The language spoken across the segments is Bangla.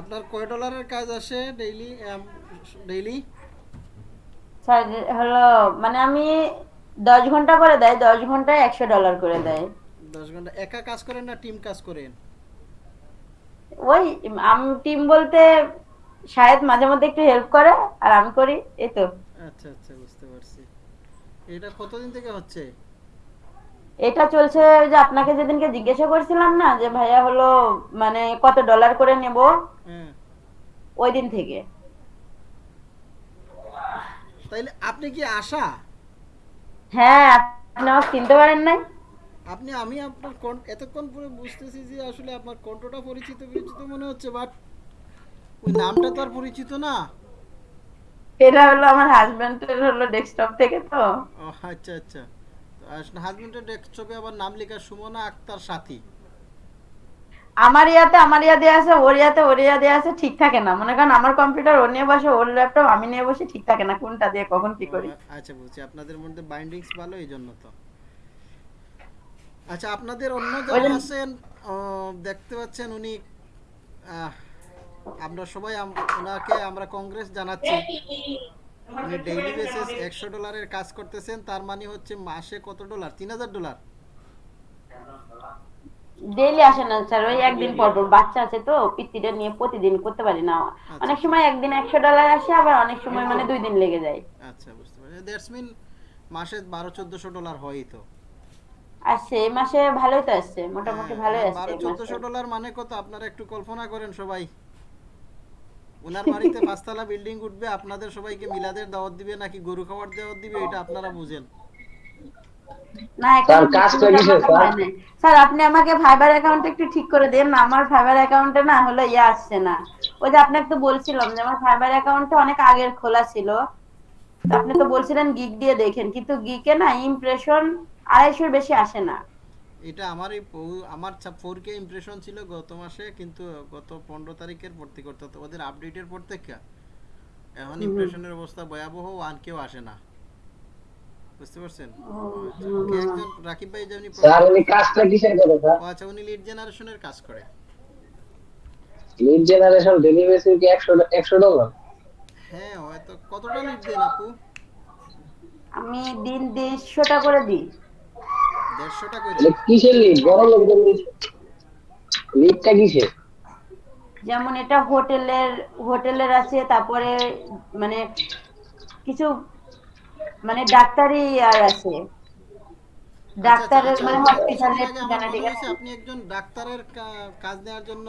আপনার কয় ডলারের কাজ আসে ডেইলি ডেইলি স্যার হলো মানে আমি দশ ঘণ্টা করে দেয় দশ ঘন্টায় একশো ডলার করে দেয়। দশ ঘণ্টা একা কাজ করেন না টিম কাজ করেন? ওই আমি টিম বলতে শায়দ মাঝে মধ্যে একটু হেল্প করে আর আমি করি এই তো। আচ্ছা আচ্ছা বুঝতে পারছি। এটা কতদিন থেকে হচ্ছে? এটা চলছে ওই যে আপনাকে যেদিনকে জিজ্ঞাসা করছিলাম না যে ভাইয়া হলো মানে কত ডলার করে নেব? ওই দিন থেকে। তাইলে আপনি কি আশা? হ্যাঁ আপনি আমাকে চিনতে পারেন নাই? আপনি আমি আপনার এতক্ষণ পরে বুঝতেছি যে আসলে আপনার কণ্ঠটা পরিচিত পরিচিত মনে হচ্ছে বাট ওই নামটা তো আর পরিচিত না। এটা হলো আমার হাজবেন্ডের হলো ডেস্কটপ থেকে তো। আচ্ছা আচ্ছা। হাজবেন্ডের ডেস্কটপে আবার নাম লেখা সুমনা আক্তার সাথী। আমার ইয়াতে আমার ইয়া দেওয়া আছে ওর ইয়াতে ওর ইয়া দেওয়া আছে ঠিক থাকে না। মনে করেন আমার কম্পিউটার ওর নিয়ে বসে ওর ল্যাপটপ আমি নিয়ে বসে ঠিক থাকে না কোনটা দিয়ে কখন কি করি। আচ্ছা বুঝছি। আপনাদের মধ্যে বাইন্ডিংস ভালো এই জন্য তো। আচ্ছা আপনাদের অন্য যারা আছেন দেখতে পাচ্ছেন উনি আমরা সবাই ওনাকে আমরা কংগ্রেস জানাচ্ছি। ডেইলি বেসিস একশো ডলারের কাজ করতেছেন তার মানে হচ্ছে মাসে কত ডলার? তিন হাজার ডলার? ডেইলি আসে না স্যার ওই একদিন পর পর বাচ্চা আছে তো পিত্তিটা নিয়ে প্রতিদিন করতে পারি না। অনেক সময় একদিন একশো ডলার আসে আবার অনেক সময় মানে দুই দিন লেগে যায়। আচ্ছা বুঝতে পারছি। দ্যাটস মিন মাসে বারো চোদ্দশো ডলার হয়ই তো। আর সেই মাসে ভালোই তো আসছে মোটামুটি ভালোই হ্যাঁ, আসছে বারো। চোদ্দশো ডলার মানে কত? আপনারা একটু কল্পনা করেন সবাই। ওনার বাড়িতে পাঁচতলা বিল্ডিং উঠবে আপনাদের সবাইকে মিলাদের দাওয়াত দিবে নাকি গরু খাওয়ার দাওয়াত দিবে এটা আপনারা বুঝেন। না স্যার, আপনি আমাকে ফাইবার অ্যাকাউন্ট একটু ঠিক করে দেন না আমার ফাইবার অ্যাকাউন্টে না হলো ইয়ে আসছে না। ওই যে আপনাকে তো বলছিলাম যে আমার ফাইবার অ্যাকাউন্টটা অনেক আগের খোলা ছিল। আপনি তো বলছিলেন দিয়ে দেখেন কিন্তু গিকে না ইমপ্রেশন আড়াইশোর বেশি আসে না। এটা আমার এই পৌ- আমার ফোর কে ইমপ্রেশন ছিল গত মাসে কিন্তু গত পনেরো তারিখের পর থেকে অর্থাৎ ওদের আপডেটের পর থেকে এখন ইমপ্রেশনের অবস্থা ভয়াবহ ওয়ান কেও আসে না। বুঝতে পারছেন? আচ্ছা, একজন রাকিব ভাই যেমনি স্যার উনি কাজটা কিসের করে স্যার? ও আচ্ছা উনি লিড জেনারেশনের কাজ করে। লিড জেনারেশন ডেলি কি একশো একশো ডলার হ্যাঁ হয়তো কতটা লিড দেন আপু? আমি দিন দেড়শোটা করে দিই। করে মানে কিসের লিড বড় লোকদের লিডটা কিসের? যেমন এটা হোটেলের হোটেলের আছে তারপরে মানে কিছু মানে ডাক্তারি আর আছে। ডাক্তারের আচ্ছা, মানে আচ্ছা, হসপিটালের কিছুদিন আগে আমার ঠিকানা মনে ঠিকানা হয়েছে আপনি একজন ডাক্তারের কাজ নেওয়ার জন্য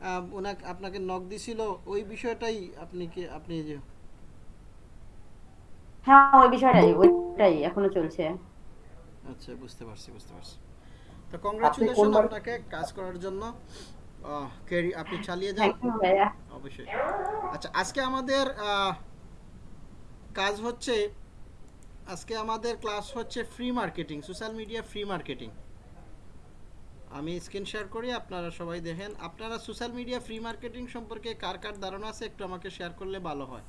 আহ, ওনাকে আপনাকে নক দিছিল ওই বিষয়টাই আপনি কি আপনি যে হ্যাঁ ওই বিষয়টাই ওইটাই এখনও চলছে। আচ্ছা বুঝতে পারছি বুঝতে পারছি। তো কংগ্রাচুলেশন আপনাকে কাজ করার জন্য। আহ, আপনি চালিয়ে যান। অবশ্যই। আচ্ছা আজকে আমাদের কাজ হচ্ছে আজকে আমাদের ক্লাস হচ্ছে free marketing social media free marketing আমি স্ক্রিন শেয়ার করি আপনারা সবাই দেখেন। আপনারা সোশ্যাল মিডিয়া ফ্রি মার্কেটিং সম্পর্কে কার কার ধারণা আছে একটু আমাকে শেয়ার করলে ভালো হয়।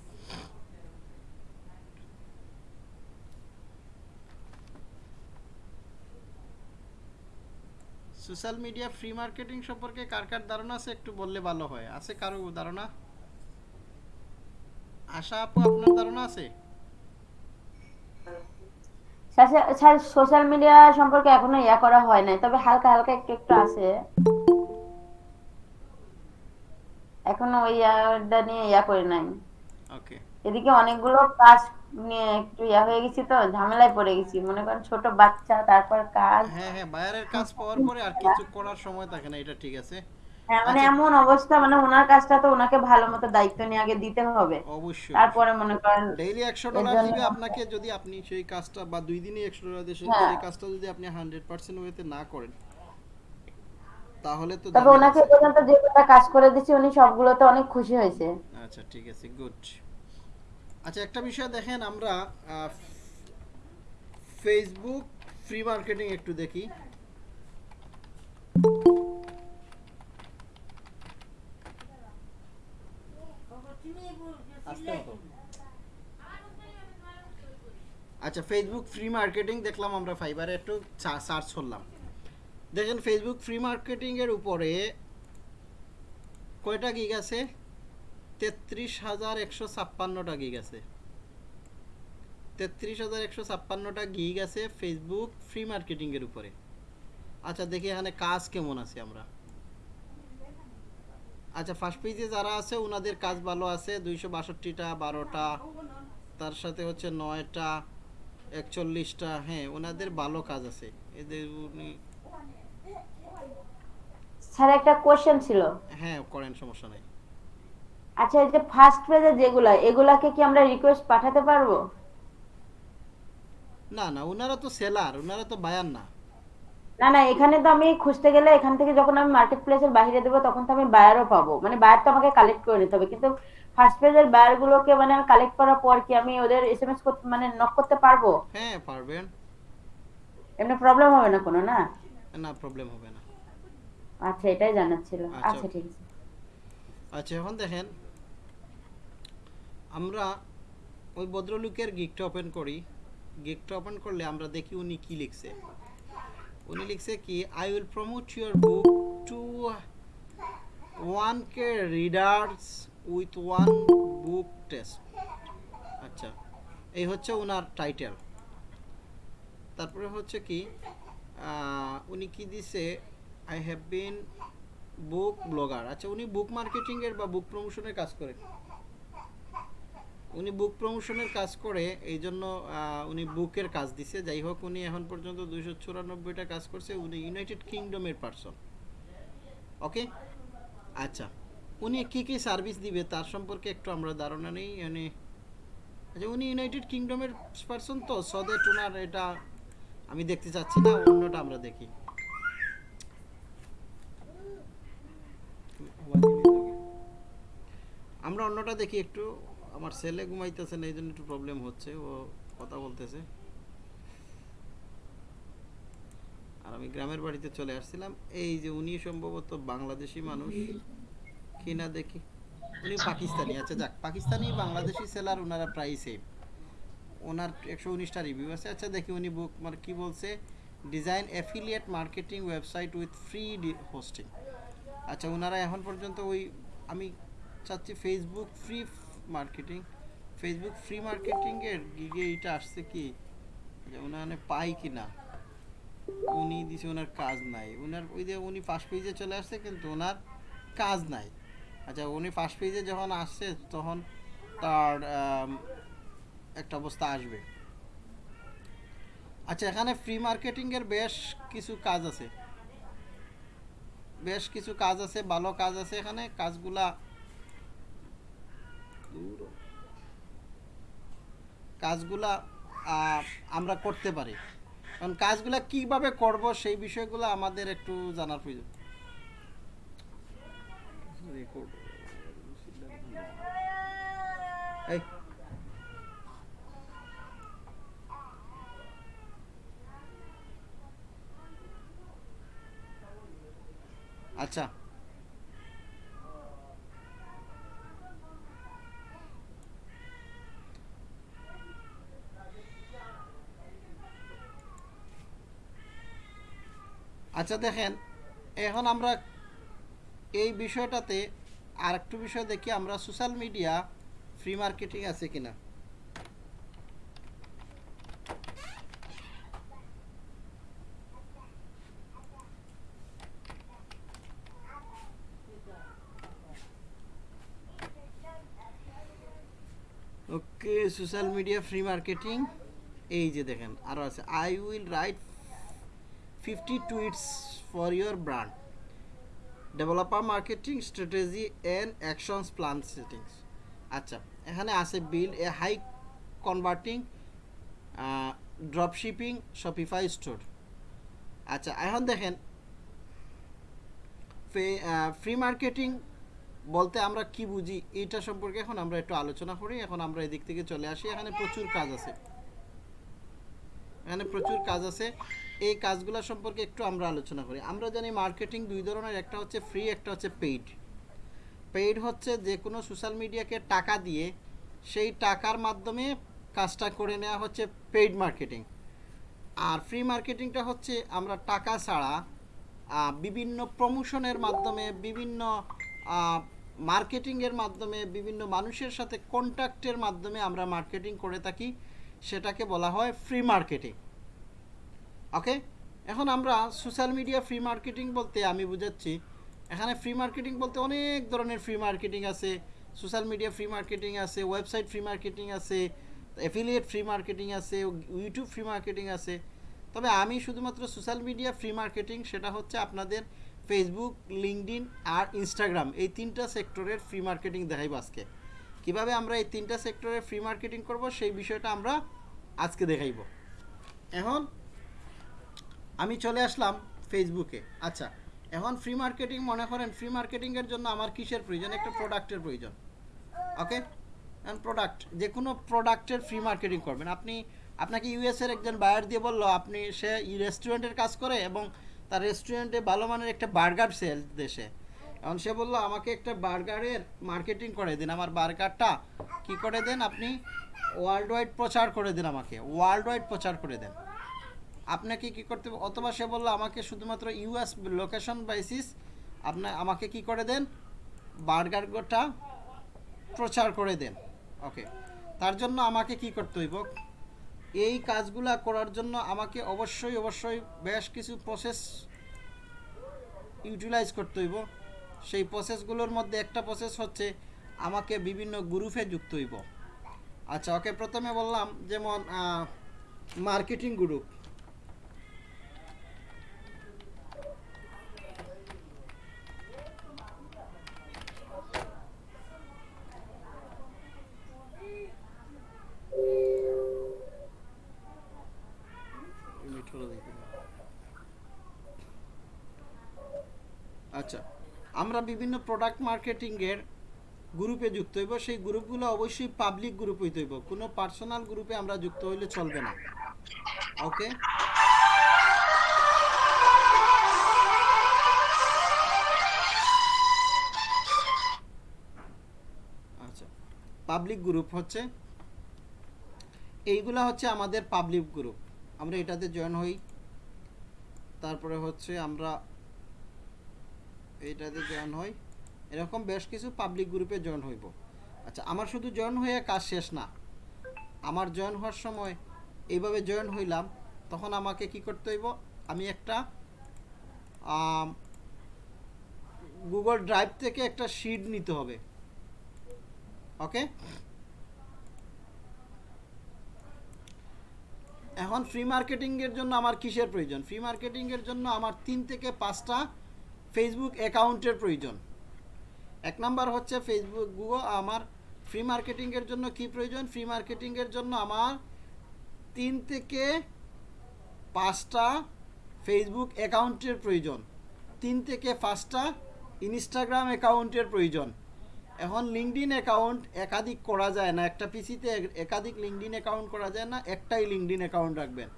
সোশ্যাল মিডিয়া ফ্রি মার্কেটিং সম্পর্কে কার কার ধারণা আছে একটু বললে ভালো হয়? আছে কারও ধারণা? আশা আপু আপনার ধারণা আছে? স্যার সোশ্যাল মিডিয়া সম্পর্কে এখনও ইয়া করা হয় নাই তবে হালকা হালকা একটু একটু আছে। এখনও ওই ইয়াটা নিয়ে ইয়া করে নাই। ওকে। এদিকে অনেকগুলো কাজ নিয়ে একটু ইয়া হয়ে গেছি তো ঝামেলায় পড়ে গেছি। মনে করেন ছোট বাচ্চা তারপর কাজ। হ্যাঁ হ্যাঁ বায়ারের কাজ পাওয়ার পরে আর কিছু করার সময় থাকে না এটা ঠিক আছে। হ্যাঁ মানে আচ্ছা। এমন অবস্থা মানে ওনার কাজটা তো ওনাকে ভালো মতো দায়িত্ব নিয়ে আগে দিতে হবে। অবশ্যই। তারপরে মনে করেন ডেইলি একশো এর ডলার জন্য- দিবে আপনাকে যদি আপনি সেই কাজটা বা দুই দিনে একশো ডলার দিয়ে সেই- হ্যাঁ। সেই কাজটা যদি আপনি হান্ড্রেড পার্সেন্ট ওয়েতে না করেন তাহলে তো তবে ওনাকে। পর্যন্ত যে কাজ করে দিচ্ছি উনি সবগুলোতে অনেক খুশি হয়েছে। আচ্ছা ঠিক আছে গুড আচ্ছা একটা বিষয় দেখেন, আমরা ফেসবুক ফ্রি মার্কেটিং একটু দেখি। আচ্ছা ফেসবুক ফ্রি মার্কেটিং দেখলাম আমরা ফাইবারে একটু সার্চ করলাম। দেখেন ফেসবুক ফ্রি মার্কেটিংয়ের উপরে কয়টা গিগ আছে? তেত্রিশ হাজার একশো ছাপ্পান্নটা গিগ আছে। তেত্রিশ হাজার একশো ছাপ্পান্নটা গিগ আছে ফেসবুক ফ্রি মার্কেটিংয়ের উপরে। আচ্ছা দেখি এখানে কাজ কেমন আছে আমরা। আচ্ছা ফার্স্ট পেজে যারা আছে ওনাদের কাজ ভালো আছে। দুইশো বাষট্টিটা বারোটা তার সাথে হচ্ছে নয়টা একচল্লিশটা হ্যাঁ ওনাদের ভালো কাজ আছে। এদের উনি স্যার একটা কোশ্চেন ছিল। হ্যাঁ করেন সমস্যা নাই। আচ্ছা এই যে ফার্স্ট পেজে যেগুলা এগুলাকে কি আমরা রিকোয়েস্ট পাঠাতে পারব? না না ওনারা তো সেলার ওনারা তো বায়ান না। না না এখানে তো আমি খুঁজতে গেলে এখান থেকে যখন আমি মার্কেট প্লেসের বাইরে দেবো তখন তো আমি বায়ারও পাবো। মানে বায়ার তো আমাকে কালেক্ট করে নিতে হবে কিন্তু ফার্স্ট পেজের বায়ার গুলোকে মানে আমি কালেক্ট করার পর কি আমি ওদের এসএমএস করতে মানে নক করতে পারব? হ্যাঁ পারবেন। এমনি প্রবলেম হবে না কোনো না? না প্রবলেম হবে না। আচ্ছা এটাই জানার ছিল। আচ্ছা, আচ্ছা ঠিক আছে। আচ্ছা এখন দেখেন। আমরা ওই ভদ্রলোকের গিকটা ওপেন করি। গিকটা ওপেন করলে আমরা দেখি উনি কি লিখছে। উনি লিখছে কি I will promote your book to one K readers with one book test আচ্ছা এই হচ্ছে ওনার টাইটেল তারপরে হচ্ছে কি উনি কি দিছে I have been book blogger আচ্ছা উনি বুক মার্কেটিংয়ের বা বুক প্রমোশনের কাজ করে উনি বুক প্রমোশনের কাজ করে এই জন্য উনি বুকের কাজ দিছে। যাই হোক, উনি এখন পর্যন্ত দুইশো চুরানব্বইটা কাজ করছে। উনি ইউনাইটেড কিংডমের পার্সন ওকে আচ্ছা। উনি কি কি সার্ভিস দিবে তার সম্পর্কে একটু আমরা ধারণা নেই। মানে আচ্ছা উনি ইউনাইটেড কিংডমের পার্সন তো সদে ওনার এটা আমি দেখতে চাচ্ছি না, অন্যটা আমরা দেখি। আমরা অন্যটা দেখি একটু। আমার ছেলে ঘুমাইতেছে না এই জন্য একটু প্রবলেম হচ্ছে, ও কথা বলতেছে। আর আমি গ্রামের বাড়িতে চলে আসছিলাম, এই যে উনি সম্ভবত বাংলাদেশি মানুষ, কি না দেখি, উনি পাকিস্তানি আচ্ছা যাক, পাকিস্তানি বাংলাদেশি সেলার ওনারা প্রায় সেম ওনার একশো উনিশটা রিভিউ আছে আচ্ছা দেখি উনি বুক মানে কী বলছে design affiliate marketing website with free hosting আচ্ছা ওনারা এখন পর্যন্ত ওই, আমি চাচ্ছি Facebook free marketing Facebook free মার্কেটিংয়ের গিগে এইটা আসছে কি? যে ওনার পাই কি না উনি দিছে ওনার কাজ নাই। ওনার ওই যে উনি ফার্স্ট পেজে চলে আসছে, কিন্তু ওনার কাজ নাই। আচ্ছা উনি ফার্স্ট পেজে যখন আসছে, তখন তার একটা অবস্থা আসবে। আচ্ছা এখানে ফ্রি মার্কেটিংয়ের বেশ কিছু কাজ আছে। বেশ কিছু কাজ আছে, ভালো কাজ আছে এখানে। কাজগুলা। কাজগুলা আমরা করতে পারি। কারণ কাজগুলা কীভাবে করব সেই বিষয়গুলো আমাদের একটু জানার প্রয়োজন। এই। আচ্ছা। আচ্ছা দেখেন, এখন আমরা এই বিষয়টাতে আর একটু বিষয় দেখি, আমরা সোশ্যাল মিডিয়া ফ্রি মার্কেটিং আছে কিনা। Okay social media free marketing এই যে দেখেন আরও আছে I will write fifty tweets for your brand developer marketing strategy and actions plan settings আচ্ছা এখানে আছে build a high converting drop shipping Shopify store আচ্ছা এখন দেখেন ফ্রি মার্কেটিং বলতে আমরা কি বুঝি? এটা সম্পর্কে এখন আমরা একটু আলোচনা করি। এখন আমরা এদিক থেকে চলে আসি। এখানে প্রচুর কাজ আছে। এখানে প্রচুর কাজ আছে। এই কাজগুলো সম্পর্কে একটু আমরা আলোচনা করি। আমরা জানি মার্কেটিং দুই ধরনের, একটা হচ্ছে ফ্রি একটা হচ্ছে পেইড পেইড হচ্ছে যে কোনো সোশ্যাল মিডিয়াকে টাকা দিয়ে সেই টাকার মাধ্যমে কাজটা করে নেওয়া হচ্ছে পেইড মার্কেটিং আর ফ্রি মার্কেটিংটা হচ্ছে আমরা টাকা ছাড়া বিভিন্ন প্রমোশনের মাধ্যমে, বিভিন্ন মার্কেটিংয়ের মাধ্যমে, বিভিন্ন মানুষের সাথে কন্ট্যাক্টের মাধ্যমে আমরা মার্কেটিং করে থাকি। সেটাকে বলা হয় ফ্রি মার্কেটিং ওকে এখন আমরা সোশ্যাল মিডিয়া ফ্রি মার্কেটিং বলতে আমি বুঝাচ্ছি এখানে ফ্রি মার্কেটিং বলতে অনেক ধরনের ফ্রি মার্কেটিং আছে সোশ্যাল মিডিয়া ফ্রি মার্কেটিং আছে ওয়েবসাইট ফ্রি মার্কেটিং আছে অ্যাফিলিয়েট ফ্রি মার্কেটিং আছে ইউটিউব ফ্রি মার্কেটিং আছে তবে আমি শুধুমাত্র সোশ্যাল মিডিয়া ফ্রি মার্কেটিং সেটা হচ্ছে আপনাদের ফেসবুক লিঙ্কডিন আর ইনস্টাগ্রাম এই তিনটা সেক্টরের ফ্রি মার্কেটিং দেখাইব আজকে কীভাবে আমরা এই তিনটা সেক্টরের ফ্রি মার্কেটিং করব সেই বিষয়টা আমরা আজকে দেখাইব এখন আমি চলে আসলাম ফেসবুকে আচ্ছা এখন ফ্রি মার্কেটিং মনে করেন ফ্রি মার্কেটিংয়ের জন্য আমার কিসের প্রয়োজন? একটা প্রোডাক্টের প্রয়োজন। ওকে এখন প্রোডাক্ট যে কোনো প্রোডাক্টের ফ্রি মার্কেটিং করবেন। আপনি, আপনাকে ইউএসের একজন বায়ার দিয়ে বলল, আপনি সে রেস্টুরেন্টের কাজ করে এবং তার রেস্টুরেন্টে ভালো মানের একটা বার্গার সেল দেশে। এখন সে বলল, আমাকে একটা বার্গারের মার্কেটিং করে দিন। আমার বার্গারটা কি করে দেন আপনি? ওয়ার্ল্ড ওয়াইড প্রচার করে দিন আমাকে। ওয়ার্ল্ড ওয়াইড প্রচার করে দেন। আপনাকে কি করতে হবে? অথবা সে বলল, আমাকে শুধুমাত্র ইউএস লোকেশন বেসিস আপনার আমাকে কি করে দেন? বার্গারটা প্রচার করে দেন। ওকে তার জন্য আমাকে কি করতে হইব? এই কাজগুলা করার জন্য আমাকে অবশ্যই অবশ্যই বেশ কিছু প্রসেস ইউটিলাইজ করতে হইব। সেই প্রসেসগুলোর মধ্যে একটা প্রসেস হচ্ছে আমাকে বিভিন্ন গ্রুপে যুক্ত হইব। আচ্ছা ওকে প্রথমে বললাম যেমন মার্কেটিং গ্রুপ আচ্ছা আমরা বিভিন্ন প্রোডাক্ট মার্কেটিংয়ের গ্রুপে যুক্ত হইব। সেই গ্রুপগুলো অবশ্যই পাবলিক গ্রুপ হইতে হইব। কোনো পার্সোনাল গ্রুপে আমরা যুক্ত হইলে চলবে না। ওকে আচ্ছা পাবলিক গ্রুপ হচ্ছে এইগুলা হচ্ছে আমাদের পাবলিক গ্রুপ আমরা এটাতে জয়েন হই। তারপরে হচ্ছে আমরা এইটাতে জয়েন হই। এরকম বেশ কিছু পাবলিক গ্রুপে জয়েন হইব। আচ্ছা আমার শুধু জয়েন হয়ে কাজ শেষ না। আমার জয়েন হওয়ার সময় এইভাবে জয়েন হইলাম, তখন আমাকে কি করতে হইব? আমি একটা গুগল ড্রাইভ থেকে একটা শিট নিতে হবে। ওকে এখন ফ্রি মার্কেটিংয়ের জন্য আমার কিসের প্রয়োজন? ফ্রি মার্কেটিংয়ের জন্য আমার তিন থেকে পাঁচটা ফেসবুক অ্যাকাউন্টের প্রয়োজন। এক নাম্বার হচ্ছে ফেসবুক গুগল আমার ফ্রি মার্কেটিংয়ের জন্য কি প্রয়োজন? ফ্রি মার্কেটিংয়ের জন্য আমার তিন থেকে পাঁচটা ফেসবুক অ্যাকাউন্টের প্রয়োজন। তিন থেকে পাঁচটা ইনস্টাগ্রাম অ্যাকাউন্টের প্রয়োজন। এখন লিঙ্কডিন অ্যাকাউন্ট একাধিক করা যায় না। একটা পিসিতে একাধিক লিঙ্কডিন অ্যাকাউন্ট করা যায় না, একটাই লিঙ্কডিন অ্যাকাউন্ট রাখবেন।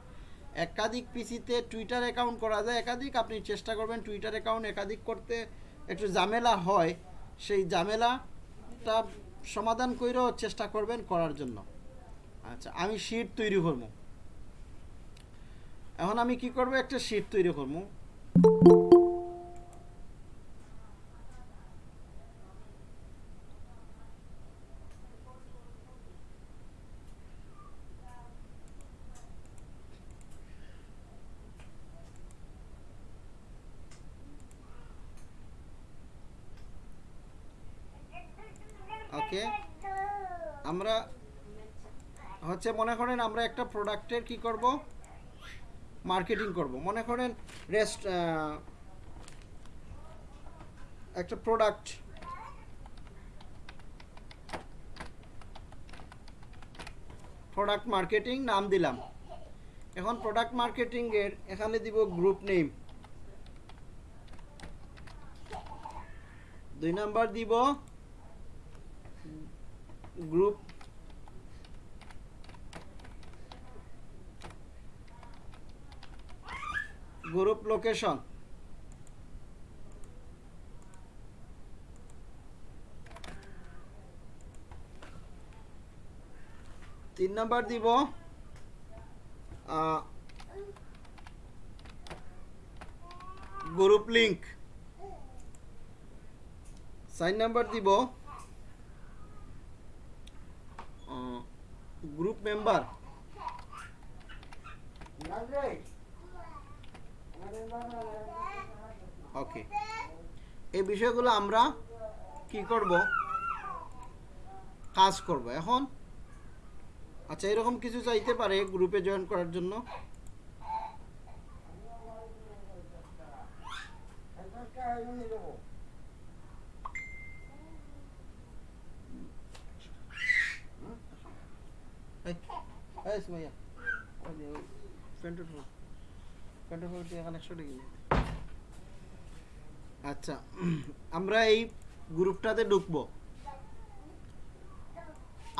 একাধিক পিসিতে টুইটার অ্যাকাউন্ট করা যায়, একাধিক আপনি চেষ্টা করবেন টুইটার অ্যাকাউন্ট একাধিক করতে। একটু ঝামেলা হয়, সেই ঝামেলাটা সমাধান করেও চেষ্টা করবেন করার জন্য। আচ্ছা আমি শিট তৈরি করব। এখন আমি কি করব? একটা শিট তৈরি করব। ওকে। আমরা হচ্ছে মনে করেন আমরা একটা প্রোডাক্টের কি করব? মার্কেটিং করব। মনে করেন রেস্ট একটা প্রোডাক্ট প্রোডাক্ট মার্কেটিং নাম দিলাম। এখন প্রোডাক্ট মার্কেটিংয়ের এখানে দিব গ্রুপ নেম দুই নাম্বার দিব গ্রুপ গ্রুপ লোকেশন তিন নাম্বার দিব গ্রুপ লিংক সাইন নাম্বার দিব গ্রুপ মেম্বার ওকে এই বিষয়গুলো আমরা কি করব? কাজ করব এখন। আচ্ছা এরকম কিছু চাইতে পারে গ্রুপে জয়েন করার জন্য? এই, এই সুমাইয়া, ফোন। ফোন একশো টাকা আচ্ছা আমরা এই গ্রুপটাতে ঢুকবো।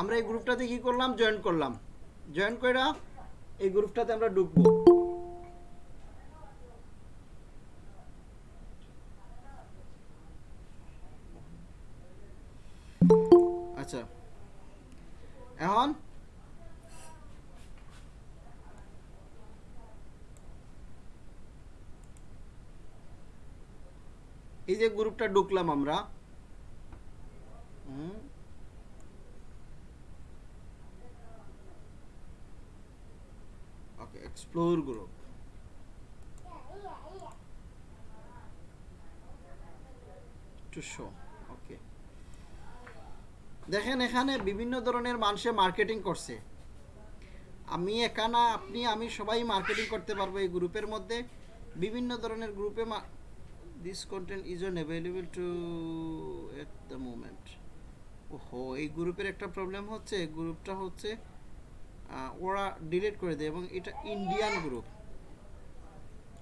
আমরা এই গ্রুপটাতে কি করলাম? জয়েন করলাম। জয়েন করে এই গ্রুপটাতে আমরা ঢুকবো। যে গ্রুপটা ঢুকলাম আমরা এক্সপ্লোর গ্রুপ দেখেন, এখানে বিভিন্ন ধরনের মানুষে মার্কেটিং করছে। আমি একানা আপনি, আমি সবাই মার্কেটিং করতে পারব এই গ্রুপের মধ্যে। বিভিন্ন ধরনের গ্রুপে content is on available to at the moment ওহো এই গ্রুপের একটা প্রবলেম হচ্ছে গ্রুপটা হচ্ছে ওরা ডিলিট করে দেয় এবং এটা ইন্ডিয়ান গ্রুপ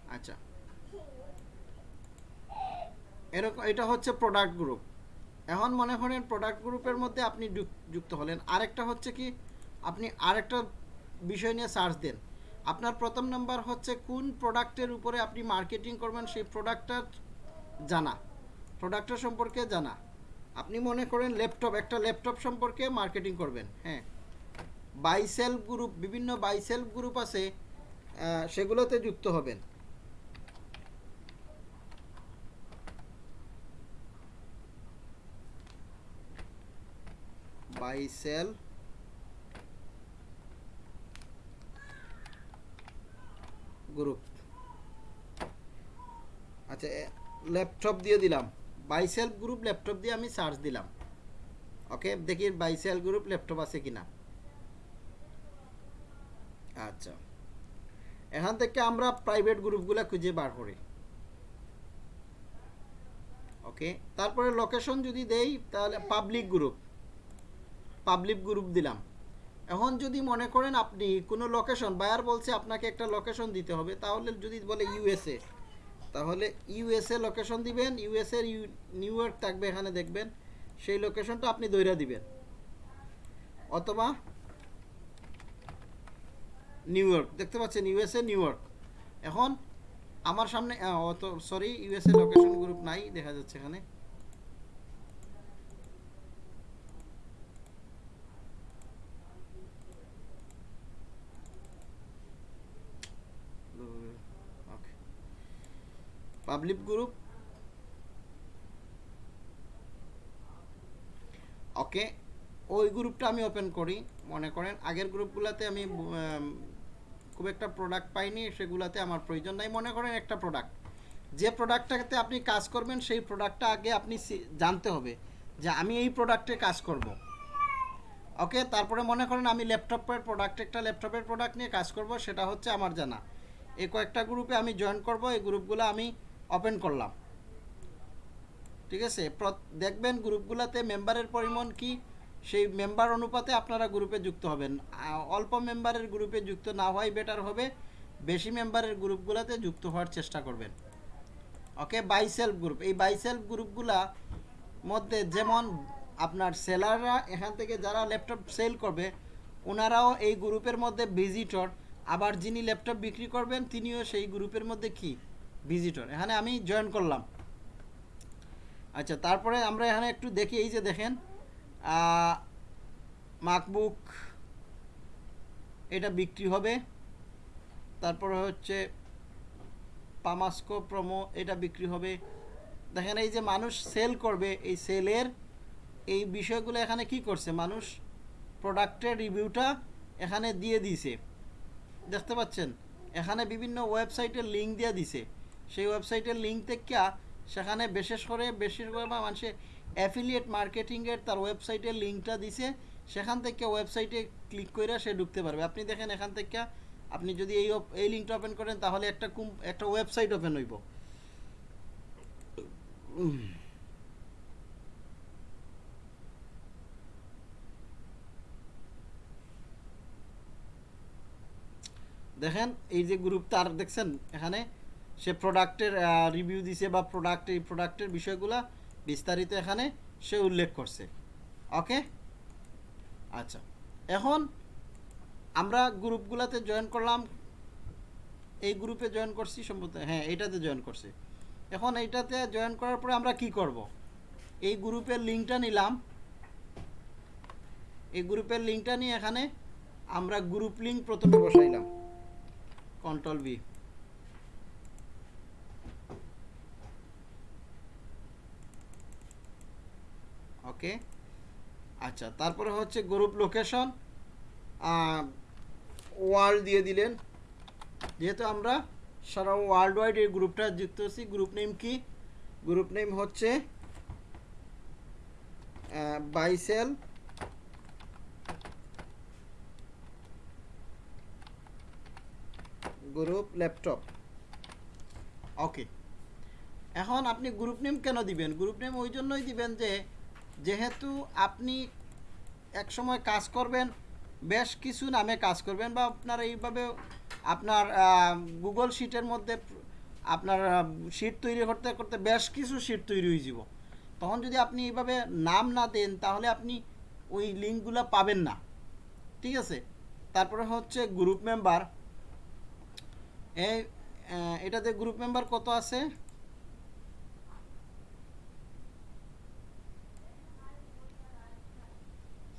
আচ্ছা। এরকম, এটা হচ্ছে প্রোডাক্ট গ্রুপ এখন মনে করেন প্রোডাক্ট গ্রুপের মধ্যে আপনি যুক- যুক্ত হলেন। আরেকটা হচ্ছে কি, আপনি আরেকটা বিষয় নিয়ে সার্চ দেন। আপনার প্রথম নাম্বার হচ্ছে কোন প্রোডাক্টের উপরে আপনি মার্কেটিং করবেন, সেই প্রোডাক্টটা জানা। প্রোডাক্টটা সম্পর্কে জানা। আপনি মনে করেন ল্যাপটপ একটা ল্যাপটপ সম্পর্কে মার্কেটিং করবেন হ্যাঁ। বাইসেলফ গ্রুপ বিভিন্ন বাইসেলফ গ্রুপ আছে সেগুলোতে যুক্ত হবেন। বাইসেল গ্রুপ আচ্ছা ল্যাপটপ দিয়ে দিলাম। বাইসেল গ্রুপ ল্যাপটপ দিয়ে আমি সার্চ দিলাম। ওকে দেখি বাইসেল গ্রুপ ল্যাপটপ আছে কিনা। আচ্ছা। এখান থেকে আমরা প্রাইভেট গ্রুপগুলো খুঁজে বার করি। ওকে তারপরে লোকেশন যদি দেই, তাহলে পাবলিক গ্রুপ পাবলিক গ্রুপ দিলাম। এখন যদি মনে করেন আপনি কোনো লোকেশন বায়ার বলছে আপনাকে একটা লোকেশন দিতে হবে, তাহলে যদি বলে ইউএসএ তাহলে ইউএসএ লোকেশন দিবেন ইউএসএ নিউ ইয়র্ক থাকবে, এখানে দেখবেন। সেই লোকেশনটা আপনি দৈরা দিবেন। অথবা নিউ ইয়র্ক দেখতে পাচ্ছেন ইউএসএ নিউ ইয়র্ক এখন আমার সামনে অত সরি ইউএসএ লোকেশন গ্রুপ নাই, দেখা যাচ্ছে এখানে ওকে পাবলিক গ্রুপ। ওকে, ওই গ্রুপটা আমি ওপেন করি, মনে করেন। আগের গ্রুপগুলোতে আমি খুব একটা প্রোডাক্ট পাইনি, সেগুলোতে আমার প্রয়োজন নাই। মনে করেন একটা প্রোডাক্ট যে প্রোডাক্টটাতে আপনি কাজ করবেন, সেই প্রোডাক্টটা আগে আপনি জানতে হবে যে আমি এই প্রোডাক্টে কাজ করব। ওকে, তারপরে মনে করেন আমি ল্যাপটপের প্রোডাক্ট একটা ল্যাপটপের প্রোডাক্ট নিয়ে কাজ করব, সেটা হচ্ছে আমার জানা। এই কয়েকটা গ্রুপে আমি জয়েন করব, এই গ্রুপগুলো আমি ওপেন করলাম। ঠিক আছে? দেখবেন গ্রুপগুলোতে মেম্বারের পরিমাণ কি? সেই মেম্বার অনুপাতে আপনারা গ্রুপে যুক্ত হবেন। অল্প মেম্বারের গ্রুপে যুক্ত না হওয়াই বেটার হবে। বেশি মেম্বারের গ্রুপগুলোতে যুক্ত হওয়ার চেষ্টা করবেন। ওকে বাই সেলফ গ্রুপ এই বাই সেলফ গ্রুপগুলা মধ্যে যেমন আপনার সেলাররা এখান থেকে যারা ল্যাপটপ সেল করবে, ওনারাও এই গ্রুপের মধ্যে ভিজিটর আবার যিনি ল্যাপটপ বিক্রি করবেন, তিনিও সেই গ্রুপের মধ্যে কি? ভিজিটর এখানে আমি জয়েন করলাম। আচ্ছা তারপরে আমরা এখানে একটু দেখি, এই যে দেখেন মাকবুক এটা বিক্রি হবে। তারপরে হচ্ছে পামাস্কো প্রোমো এটা বিক্রি হবে। দেখেন, এই যে মানুষ সেল করবে, এই সেলের এই বিষয়গুলো এখানে কি করছে? মানুষ প্রোডাক্টের রিভিউটা এখানে দিয়ে দিছে দেখতে পাচ্ছেন? এখানে বিভিন্ন ওয়েবসাইটের লিঙ্ক দিয়ে দিছে সেই ওয়েবসাইটের লিঙ্ক থেকে সেখানে বিশেষ করে বেশির করে মানুষে অ্যাফিলিয়েট মার্কেটিংয়ের তার ওয়েবসাইটের লিঙ্কটা দিছে, সেখান থেকে ওয়েবসাইটে ক্লিক করে সে ঢুকতে পারবে। আপনি দেখেন এখান থেকে আপনি যদি এই এই লিঙ্কটা ওপেন করেন, তাহলে একটা একটা ওয়েবসাইট ওপেন হইব। দেখেন, এই যে গ্রুপ তার দেখছেন, এখানে সে প্রোডাক্টের রিভিউ দিছে বা প্রোডাক্ট এই প্রোডাক্টের বিষয়গুলা বিস্তারিত এখানে সে উল্লেখ করছে। ওকে আচ্ছা। এখন আমরা গ্রুপগুলোতে জয়েন করলাম। এই গ্রুপে জয়েন করছি সম্ভবত হ্যাঁ এইটাতে জয়েন করছি। এখন এইটাতে জয়েন করার পরে আমরা কি করব? এই গ্রুপের লিঙ্কটা নিলাম। এই গ্রুপের লিঙ্কটা নিয়ে এখানে আমরা গ্রুপ লিঙ্ক প্রথমে বসাইলাম। Control V okay? আচ্ছা তারপরে হচ্ছে গ্রুপ লোকেশন ওয়ার্ল্ড দিয়ে দিলেন। যেহেতু আমরা সারা ওয়ার্ল্ড ওয়াইড এই গ্রুপটা যুক্ত হচ্ছি গ্রুপ নেম কি? গ্রুপ নেম হচ্ছে বাইসেল গ্রুপ ল্যাপটপ ওকে, এখন আপনি গ্রুপ নেম কেন দিবেন? গ্রুপ নেম ওই জন্যই দিবেন যে যেহেতু আপনি এক সময় কাজ করবেন, বেশ কিছু নামে কাজ করবেন বা আপনার এইভাবে আপনার গুগল শিটের মধ্যে আপনার শিট তৈরি করতে করতে বেশ কিছু শিট তৈরি হয়ে যাব। তখন যদি আপনি এইভাবে নাম না দেন, তাহলে আপনি ওই লিঙ্কগুলো পাবেন না। ঠিক আছে? তারপরে হচ্ছে গ্রুপ মেম্বার এই এটাতে গ্রুপ মেম্বার কত আছে?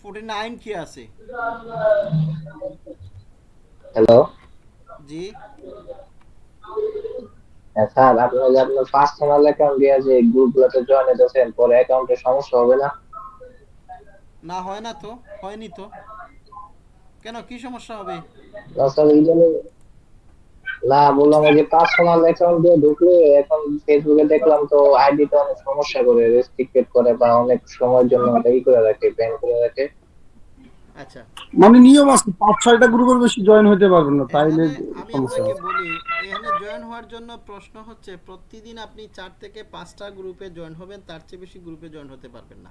ফোর্টি নাইন কি আছে? হ্যালো জি। হ্যাঁ স্যার আপনার যে আপনার পার্সোনাল অ্যাকাউন্ট দিয়ে যে গ্রুপগুলোতে জয়েন হতেছেন পরে অ্যাকাউন্টে সমস্যা হবে না? না হয় না তো হয়নি তো। কেন কি সমস্যা হবে? স্যার এই জন্য না বললাম ওই যে পার্সোনাল অ্যাকাউন্ট দিয়ে ঢুকলে এখন ফেসবুকে দেখলাম তো আইডিটা অনেক সমস্যা করে রেস্ট্রিক্টেড করে বা অনেক সময়ের জন্য ওটা ই করে রাখে ব্যান করে রাখে। আচ্ছা। মানে নিয়ম আছে পাঁচ ছয়টা গ্রুপের বেশি জয়েন হতে পারবেন না তাইলে আমি সমস্যা বলি এখানে জয়েন হওয়ার জন্য প্রশ্ন হচ্ছে প্রতিদিন আপনি চার থেকে পাঁচটা গ্রুপে জয়েন হবেন তার চেয়ে বেশি গ্রুপে জয়েন হতে পারবেন না।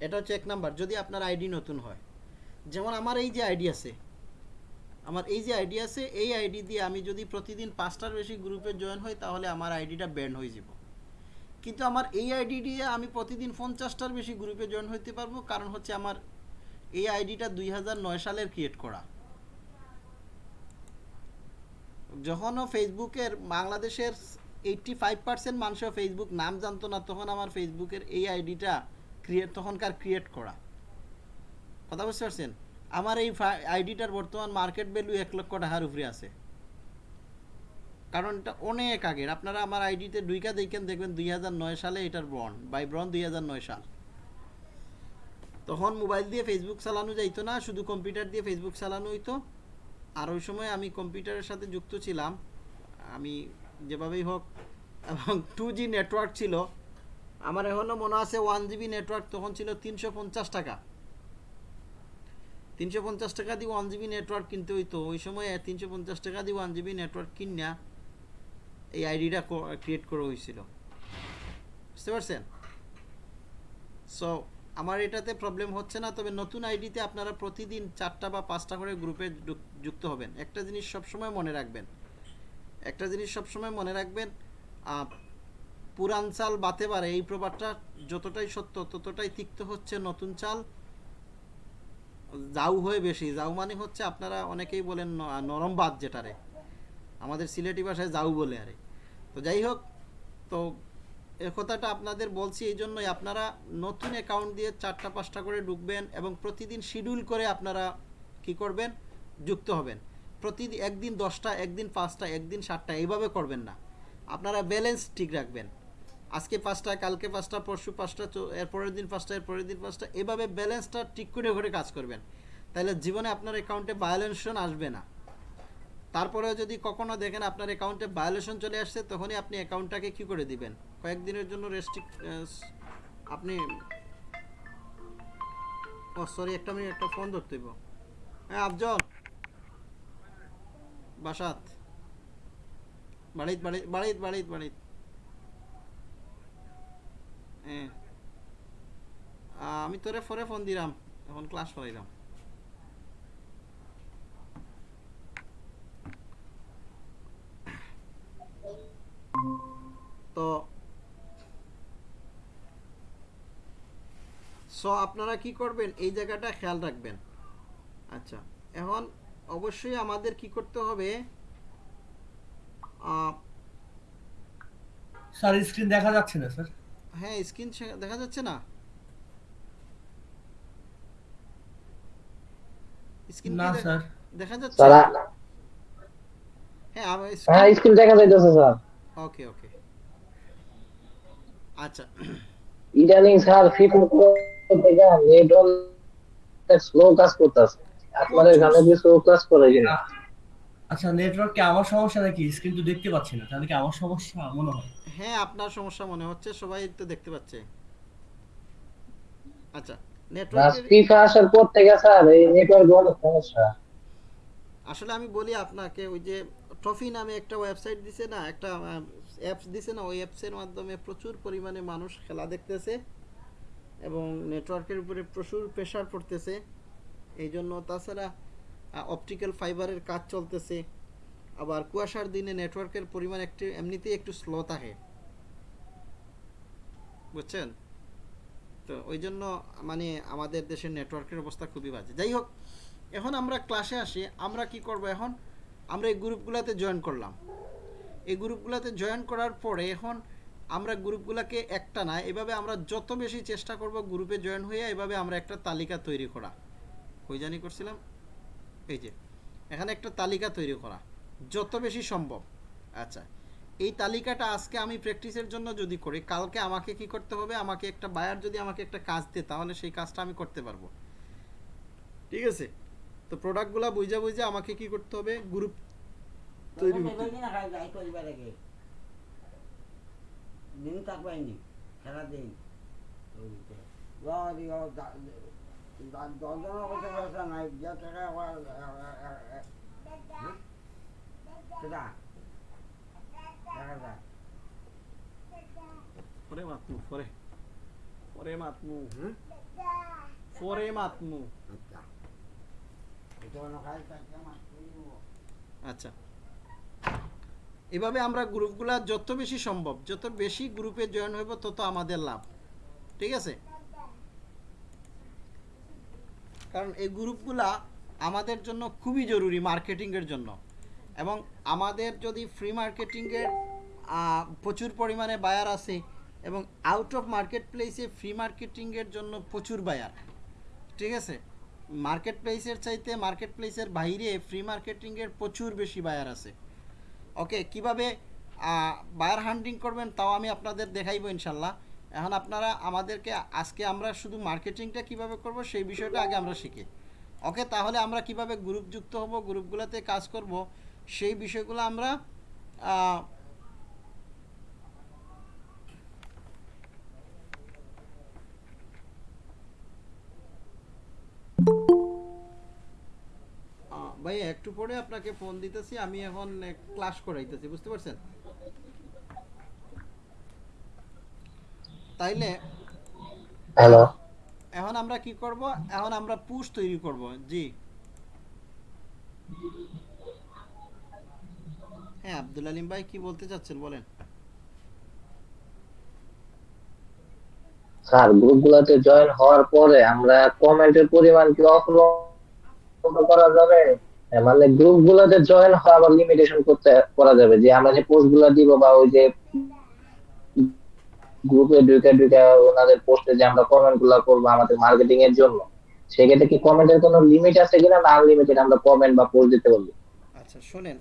এটা হচ্ছে এক নাম্বার যদি আপনার আইডি নতুন হয়। যেমন আমার এই যে আইডি আছে আমার এই যে আইডি আছে, এই আইডি দিয়ে আমি যদি প্রতিদিন পাঁচটার বেশি গ্রুপে জয়েন হই, তাহলে আমার আইডিটা ব্যান্ড হয়ে যাব। কিন্তু আমার এই আইডি দিয়ে আমি প্রতিদিন পঞ্চাশটার বেশি গ্রুপে জয়েন হতে পারব, কারণ হচ্ছে আমার এই আইডিটা দুই সালের ক্রিয়েট করা। যখনও ফেসবুকের বাংলাদেশের এইটটি ফাইভ পার্সেন্ট মানুষও ফেসবুক নাম জানতো না, তখন আমার ফেসবুকের এই আইডিটা ক্রিয়েট তখনকার ক্রিয়েট করা। কথা বুঝতে পারছেন? আমার এই আইডিটার বর্তমান মার্কেট ভ্যালু এক লক্ষ টাকার উপরে আছে। কারণ এটা অনেক আগের। আপনারা আমার আইডিতে দুইকা দেখেন, দেখবেন দুই হাজার নয় সালে এটার ব্রন বাই ব্রন দুই হাজার নয় সাল। তখন মোবাইল দিয়ে ফেসবুক চালানো যাইতো না, শুধু কম্পিউটার দিয়ে ফেসবুক চালানো হইতো। আর ওই সময় আমি কম্পিউটারের সাথে যুক্ত ছিলাম। আমি যেভাবেই হোক, এবং টু নেটওয়ার্ক ছিল। আমার এখনও মনে আছে ওয়ান জিবি নেটওয়ার্ক তখন ছিল তিনশো পঞ্চাশ টাকা। তিনশো পঞ্চাশ টাকা দিয়ে ওয়ান জিবি নেটওয়ার্ক কিনতে হইতো। ওই সময় তিনশো পঞ্চাশ টাকা দিয়ে ওয়ান জিবি নেটওয়ার্ক কিনা এই আইডিটা ক্রিয়েট করা হয়েছিল বুঝতে পারছেন? সো আমার এটাতে প্রবলেম হচ্ছে না, তবে নতুন আইডিতে আপনারা প্রতিদিন চারটা বা পাঁচটা করে গ্রুপে যুক- যুক্ত হবেন। একটা জিনিস সবসময় মনে রাখবেন। একটা জিনিস সবসময় মনে রাখবেন পুরান চাল বাতে পারে। এই প্রবাদটা যতটাই সত্য ততটাই তিক্ত হচ্ছে নতুন চাল। জাউ হয়ে বেশি জাউ মানে হচ্ছে আপনারা অনেকেই বলেন নরম বাদ যেটারে। আমাদের সিলেটি ভাষায় জাউ বলে আরে। তো যাই হোক, তো এ কথাটা আপনাদের বলছি এই জন্যই আপনারা নতুন অ্যাকাউন্ট দিয়ে চারটা পাঁচটা করে ঢুকবেন এবং প্রতিদিন শিডিউল করে আপনারা কি করবেন? যুক্ত হবেন। প্রতিদিন একদিন দশটা, একদিন পাঁচটা, একদিন সাতটা, এইভাবে করবেন না। আপনারা ব্যালেন্স ঠিক রাখবেন। আজকে পাঁচটা, কালকে পাঁচটা, পরশু পাঁচটা চো- এর পরের দিন পাঁচটা, এর পরের দিন পাঁচটা, এভাবে ব্যালেন্সটা ঠিক করে করে কাজ করবেন। তাহলে জীবনে আপনার অ্যাকাউন্টে ভায়োলেশন আসবে না। তারপরেও যদি কখনো দেখেন আপনার অ্যাকাউন্টে ভায়োলেশন চলে আসছে, তখনই আপনি অ্যাকাউন্টটাকে কি করে দিবেন? কয়েকদিনের জন্য রেস্ট্রিক্ট আপনি, ও সরি একটা মিনিট একটা ফোন ধরতে হ্যাঁ আফজল! বাসাত। বাড়িত বাড়িত বাড়িত বাড়িত বাড়িত। আমি তোরে পরে ফোন দিলাম, এখন ক্লাস করাইলাম তো সো আপনারা কি করবেন, এই জায়গাটা খেয়াল রাখবেন। আচ্ছা এখন অবশ্যই আমাদের কি করতে হবে স্যার স্ক্রিন দেখা যাচ্ছে না, স্যার। হ্যাঁ স্ক্রিন দেখা যাচ্ছে না। স্ক্রিন না স্যার। দেখা যাচ্ছে? স্যার হ্যাঁ হ্যাঁ স্ক্রিন দেখা যাইতেছে স্যার। Okay okay. আচ্ছা। ইদানিং স্যার ফিফা থেকে নেটওয়ার্ক স্লো কাজ করতেছে। আপনাদের এখানে কি স্লো কাজ করে কিনা? আচ্ছা নেটওয়ার্ক কি আমার সমস্যা নাকি? স্ক্রিন তো দেখতে পাচ্ছি না। তাহলে কি আমার সমস্যা? মনে হয়। হ্যাঁ আপনার সমস্যা মনে হচ্ছে সবাই তো দেখতে পাচ্ছে। আচ্ছা না নেটওয়ার্কের ফিফা আসার পর থেকে স্যার এই নেটওয়ার্ক অনেক সমস্যা। আসলে আমি বলি আপনাকে ওই যে ট্রফি নামে একটা ওয়েবসাইট দিছে না একটা অ্যাপস দিছে না ওই অ্যাপসের মাধ্যমে প্রচুর পরিমাণে মানুষ খেলা দেখতেছে এবং নেটওয়ার্কের উপরে প্রচুর প্রেশার পড়তেছে। এই জন্য তাছাড়া অপটিক্যাল ফাইবারের কাজ চলতেছে। আবার কুয়াশার দিনে নেটওয়ার্কের পরিমাণ একটু, এমনিতেই একটু স্লো থাকে। বুঝছেন? তো ওই জন্য মানে আমাদের দেশের নেটওয়ার্কের অবস্থা খুবই বাজে। যাই হোক, এখন আমরা ক্লাসে আসি। আমরা কি করব এখন? আমরা এই গ্রুপগুলোতে জয়েন করলাম। এই গ্রুপগুলোতে জয়েন করার পরে এখন আমরা গ্রুপগুলোকে একটা না, এভাবে আমরা যত বেশি চেষ্টা করব গ্রুপে জয়েন হয়ে এভাবে আমরা একটা তালিকা তৈরি করা। কই জানি করছিলাম? এই যে, এখানে একটা তালিকা তৈরি করা। যত বেশি সম্ভব। আচ্ছা এই তালিকাটা আজকে আমি প্র্যাকটিসের জন্য যদি করি কালকে আমাকে কি করতে হবে? আমাকে একটা বায়ার যদি আমাকে একটা কাজ দেয় তাহলে সেই কাজটা আমি করতে পারব। ঠিক আছে? তো প্রোডাক্টগুলো বুঝা বুঝে আমাকে কি করতে হবে? গ্রুপ তৈরি করতে হবে। দিন। থাকবাইনি খেলা দিন দশজনের করতে ব্যবস্থা নাই যা টাকা সেটা দেখা যায় পরে মাতমু পরে পরে মাতমু পরে মাতমু এটা অন্য কাজ থাকলে আমার করিব। আচ্ছা। এভাবে আমরা গ্রুপগুলা যত বেশি সম্ভব যত বেশি গ্রুপে জয়েন হইব তত আমাদের লাভ। ঠিক আছে? কারণ এই গ্রুপগুলা আমাদের জন্য খুবই জরুরি মার্কেটিংয়ের জন্য। এবং আমাদের যদি ফ্রি মার্কেটিংয়ের প্রচুর পরিমাণে বায়ার আছে এবং আউট অফ মার্কেট প্লেসে ফ্রি মার্কেটিংয়ের জন্য প্রচুর বায়ার ঠিক আছে? মার্কেট প্লেসের চাইতে মার্কেট প্লেসের বাইরে ফ্রি মার্কেটিংয়ের প্রচুর বেশি বায়ার আছে। ওকে কীভাবে বায়ার হান্ডিং করবেন তাও আমি আপনাদের দেখাইবো ইনশাল্লাহ। এখন আপনারা আমাদেরকে, আজকে আমরা শুধু মার্কেটিংটা কীভাবে করব সেই বিষয়টা আগে আমরা শিখি। ওকে তাহলে আমরা কীভাবে গ্রুপ যুক্ত হব গ্রুপগুলোতে কাজ করব সেই বিষয়গুলো আমরা ভাই একটু পরে আপনাকে ফোন দিতেছি আমি এখন ক্লাস করাইতেছি বুঝতে পারছেন? তাইলে হ্যালো এখন আমরা কি করব? এখন আমরা পুশ তৈরি করব জি। হ্যাঁ আব্দুল আলিম ভাই কি বলতে চাচ্ছেন বলেন। স্যার গ্রুপগুলোতে জয়েন হওয়ার পরে আমরা কমেন্টের পরিমাণ কি করা যাবে? হ্যাঁ, মানে গ্রুপগুলোতে জয়েন হওয়া আবার লিমিটেশন করতে করা যাবে যে আমরা যে পোস্টগুলো দিব বা ওই যে গ্রুপে ঢুকে ঢুকে ওনাদের পোস্টে যে আমরা কমেন্টগুলো করব আমাদের মার্কেটিং এর জন্য সেক্ষেত্রে কি কমেন্টের কোনো লিমিট আছে কিনা? না আনলিমিটেড আমরা কমেন্ট বা পোস্ট দিতে পারব আচ্ছা শোনেন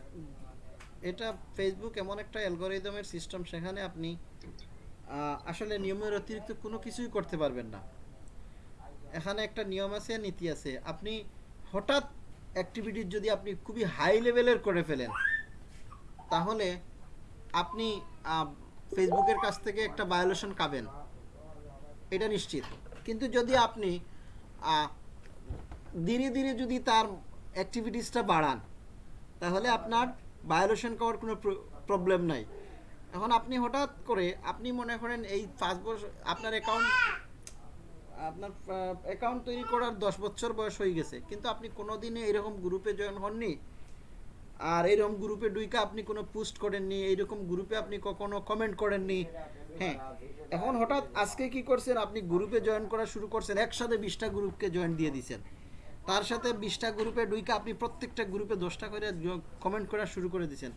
এটা ফেসবুক এমন একটা অ্যালগোরিদমের সিস্টেম সেখানে আপনি আসলে নিয়মের অতিরিক্ত কোনো কিছুই করতে পারবেন না। এখানে একটা নিয়ম আছে, নীতি আছে। আপনি হঠাৎ অ্যাক্টিভিটি যদি আপনি খুবই হাই লেভেলের করে ফেলেন, তাহলে আপনি ফেসবুকের কাছ থেকে একটা ভায়োলেশন পাবেন। এটা নিশ্চিত। কিন্তু যদি আপনি ধীরে ধীরে যদি তার অ্যাক্টিভিটিসটা বাড়ান, তাহলে আপনার ভায়োলেশন করার কোনো প্রবলেম নাই। এখন আপনি হঠাৎ করে, আপনি মনে করেন এই পাঁচ বছর, আপনার অ্যাকাউন্ট আপনার অ্যাকাউন্ট তৈরি করার দশ বছর বয়স হয়ে গেছে, কিন্তু আপনি কোনোদিনই এরকম গ্রুপে জয়েন হননি। আর এরকম গ্রুপে ডুইকা আপনি কোনো পোস্ট করেননি এইরকম গ্রুপে আপনি কখনো কমেন্ট করেননি। হ্যাঁ এখন হঠাৎ আজকে কি করছেন? আপনি গ্রুপে জয়েন করা শুরু করছেন, একসাথে বিশটা গ্রুপকে জয়েন দিয়ে দিছেন। তার সাথে বিশটা গ্রুপে ডুইকা আপনি প্রত্যেকটা গ্রুপে দশটা করে কমেন্ট করা শুরু করে দিছেন।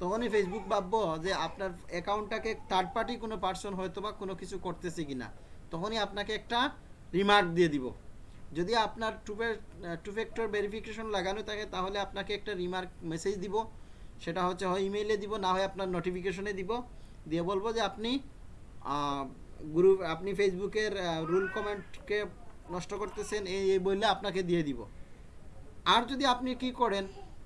তখনই ফেসবুক ভাববো যে আপনার অ্যাকাউন্টটাকে থার্ড পার্টি কোনো পার্সন হয়তো বা কোনো কিছু করতেছে কিনা। তখনই আপনাকে একটা রিমার্ক দিয়ে দিব। যদি আপনার টু টু ভেরিফিকেশন লাগানো থাকে, তাহলে আপনাকে একটা রিমার্ক মেসেজ দিব। সেটা হচ্ছে, হয় ইমেইলে দিব, না হয় আপনার নোটিফিকেশনে দিব। দিয়ে বলব যে আপনি গ্রুপ আপনি ফেসবুকের রুল কমেন্টকে নষ্ট করতেছেন, এই এই বললে আপনাকে দিয়ে দিব। আর যদি আপনি কি করেন,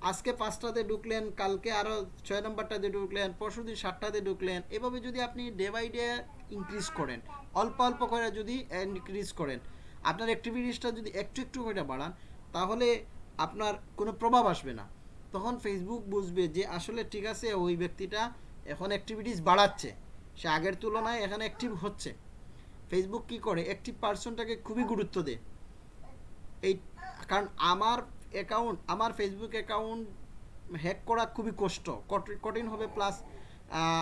আজকে পাঁচটাতে ঢুকলেন, কালকে আরও ছয় নম্বরটাতে ঢুকলেন, পরশু দিন সাতটাতে ঢুকলেন, এভাবে যদি আপনি ডে বাই ডে ইনক্রিজ করেন, অল্প অল্প করে যদি ইনক্রিজ করেন, আপনার অ্যাক্টিভিটিসটা যদি একটু একটু করে বাড়ান, তাহলে আপনার কোনো প্রভাব আসবে না। তখন ফেসবুক বুঝবে যে আসলে ঠিক আছে, ওই ব্যক্তিটা এখন অ্যাক্টিভিটিস বাড়াচ্ছে। সে আগের তুলনায় এখানে অ্যাক্টিভ হচ্ছে। ফেসবুক কি করে? একটি পার্সনটাকে খুবই গুরুত্ব দেয় এই, কারণ আমার অ্যাকাউন্ট আমার ফেসবুক অ্যাকাউন্ট হ্যাক করা খুবই কষ্ট। কঠ- কঠিন হবে প্লাস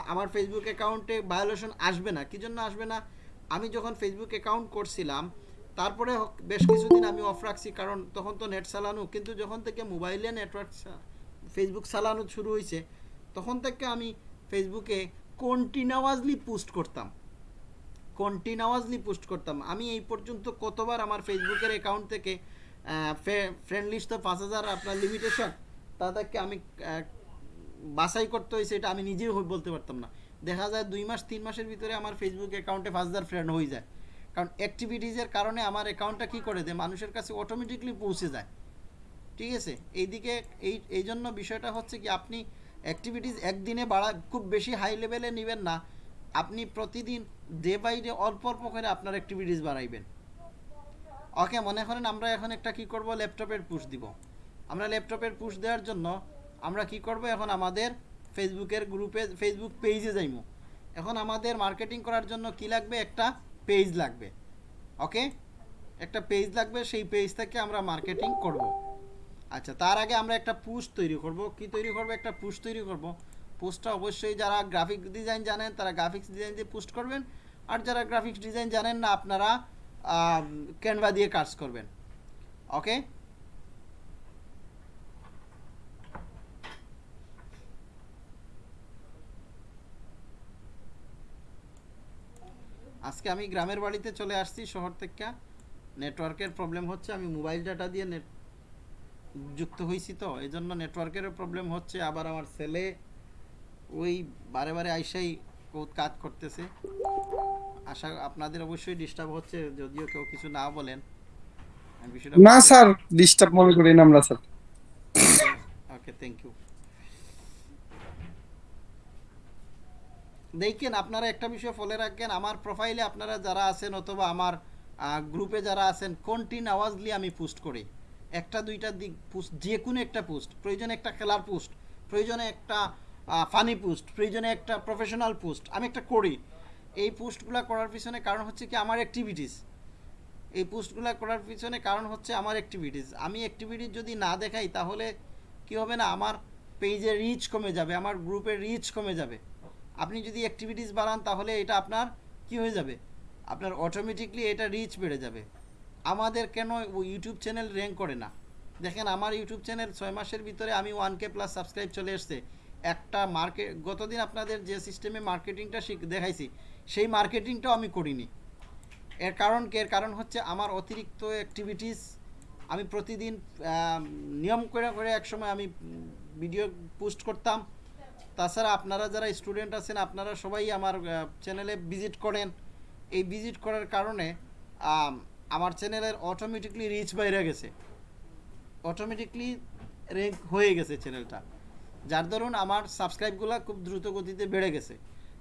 আমার ফেসবুক অ্যাকাউন্টে ভায়োলেশন আসবে না। কী জন্য আসবে না? আমি যখন ফেসবুক অ্যাকাউন্ট করছিলাম, তারপরে বেশ কিছুদিন আমি অফ রাখছি, কারণ তখন তো নেট চালানো। কিন্তু যখন থেকে মোবাইলে নেটওয়ার্ক ফেসবুক চালানো শুরু হয়েছে তখন থেকে আমি ফেসবুকে কন্টিনিউয়াসলি পোস্ট করতাম। কন্টিনিউয়াসলি পোস্ট করতাম। আমি এই পর্যন্ত কতবার আমার ফেসবুকের অ্যাকাউন্ট থেকে ফ্রেন্ড লিস্ট তো পাঁচ হাজার আপনার লিমিটেশন তাদেরকে আমি বাছাই করতে হয়েছে, এটা আমি নিজেও বলতে পারতাম না। দেখা যায় দুই মাস, তিন মাসের ভিতরে আমার ফেসবুক অ্যাকাউন্টে পাঁচ হাজার ফ্রেন্ড হয়ে যায়। কারণ অ্যাক্টিভিটিজের কারণে আমার অ্যাকাউন্টটা কী করে দেয়? মানুষের কাছে অটোমেটিকলি পৌঁছে যায়। ঠিক আছে? এইদিকে, এই এই জন্য বিষয়টা হচ্ছে কি, আপনি অ্যাক্টিভিটিস একদিনে বাড়া, খুব বেশি হাই লেভেলে নেবেন না। আপনি প্রতিদিন ডে বাই ডে অল্প অল্প করে আপনার অ্যাক্টিভিটিস বাড়াইবেন। ওকে মনে করেন আমরা এখন একটা কি করব? ল্যাপটপের পুশ দিব। আমরা ল্যাপটপের পুশ দেওয়ার জন্য আমরা কি করব? এখন আমাদের ফেসবুকের গ্রুপে ফেসবুক পেজে যাইমু। এখন আমাদের মার্কেটিং করার জন্য কি লাগবে? একটা পেজ লাগবে। ওকে একটা পেজ লাগবে, সেই পেজ থেকে আমরা মার্কেটিং করব। আচ্ছা তার আগে আমরা একটা পুশ তৈরি করব। কি তৈরি করব? একটা পুশ তৈরি করব। পোস্টটা অবশ্যই যারা গ্রাফিক ডিজাইন জানেন, তারা গ্রাফিক্স ডিজাইন দিয়ে পোস্ট করবেন। আর যারা গ্রাফিক্স ডিজাইন জানেন না, আপনারা ক্যানভা দিয়ে কাজ করবেন। ওকে আজকে আমি গ্রামের বাড়িতে চলে আসছি, শহর থেকে। নেটওয়ার্কের প্রবলেম হচ্ছে, আমি মোবাইল ডাটা দিয়ে নেট যুক্ত হয়েছি তো এই জন্য নেটওয়ার্কেরও প্রবলেম হচ্ছে। আবার আমার ছেলে ওই বারে বারে আইসাই কাজ করতেছে। আশা আপনাদের অবশ্যই ডিস্টার্ব হচ্ছে যদিও কেউ কিছু না বলেন। না স্যার ডিস্টার্ব মনে করি না আমরা স্যার। ওকে থ্যাংক ইউ দেখেন আপনারা একটা বিষয় ফলো রাখবেন আমার প্রোফাইলে আপনারা যারা আছেন অথবা আমার গ্রুপে যারা আছেন কন্টিনিউয়াসলি আমি পোস্ট করি। একটা দুইটা দিক পোস্ট যে কোনো একটা পোস্ট প্রয়োজনে একটা খেলার পোস্ট প্রয়োজনে একটা ফানি পোস্ট প্রয়োজনে একটা প্রফেশনাল পোস্ট আমি একটা করি। এই পোস্টগুলো করার পিছনে কারণ হচ্ছে কি আমার অ্যাক্টিভিটিস এই পোস্টগুলো করার পিছনে কারণ হচ্ছে আমার অ্যাক্টিভিটিস আমি অ্যাক্টিভিটিস যদি না দেখাই তাহলে কি হবে না? আমার পেজের রিচ কমে যাবে, আমার গ্রুপের রিচ কমে যাবে। আপনি যদি অ্যাক্টিভিটিস বাড়ান তাহলে এটা আপনার কি হয়ে যাবে? আপনার অটোমেটিকলি এটা রিচ বেড়ে যাবে। আমাদের কেন ইউটিউব চ্যানেল র্যাঙ্ক করে না? দেখেন আমার ইউটিউব চ্যানেল ছয় মাসের ভিতরে আমি ওয়ান কে প্লাস সাবস্ক্রাইব চলে এসছে। একটা মার্কেট গতদিন আপনাদের যে সিস্টেমে মার্কেটিংটা শিখ, দেখাইছি, সেই মার্কেটিংটাও আমি করিনি। এর কারণ কি? এর কারণ হচ্ছে আমার অতিরিক্ত অ্যাক্টিভিটিস আমি প্রতিদিন নিয়ম করে করে একসময় আমি ভিডিও পোস্ট করতাম। তাছাড়া আপনারা যারা স্টুডেন্ট আছেন, আপনারা সবাই আমার চ্যানেলে ভিজিট করেন। এই ভিজিট করার কারণে আমার চ্যানেলের অটোমেটিকলি রিচ বাইরে গেছে। অটোমেটিকলি র্যাঙ্ক হয়ে গেছে চ্যানেলটা যার দরুন আমার সাবস্ক্রাইবগুলো খুব দ্রুত গতিতে বেড়ে গেছে।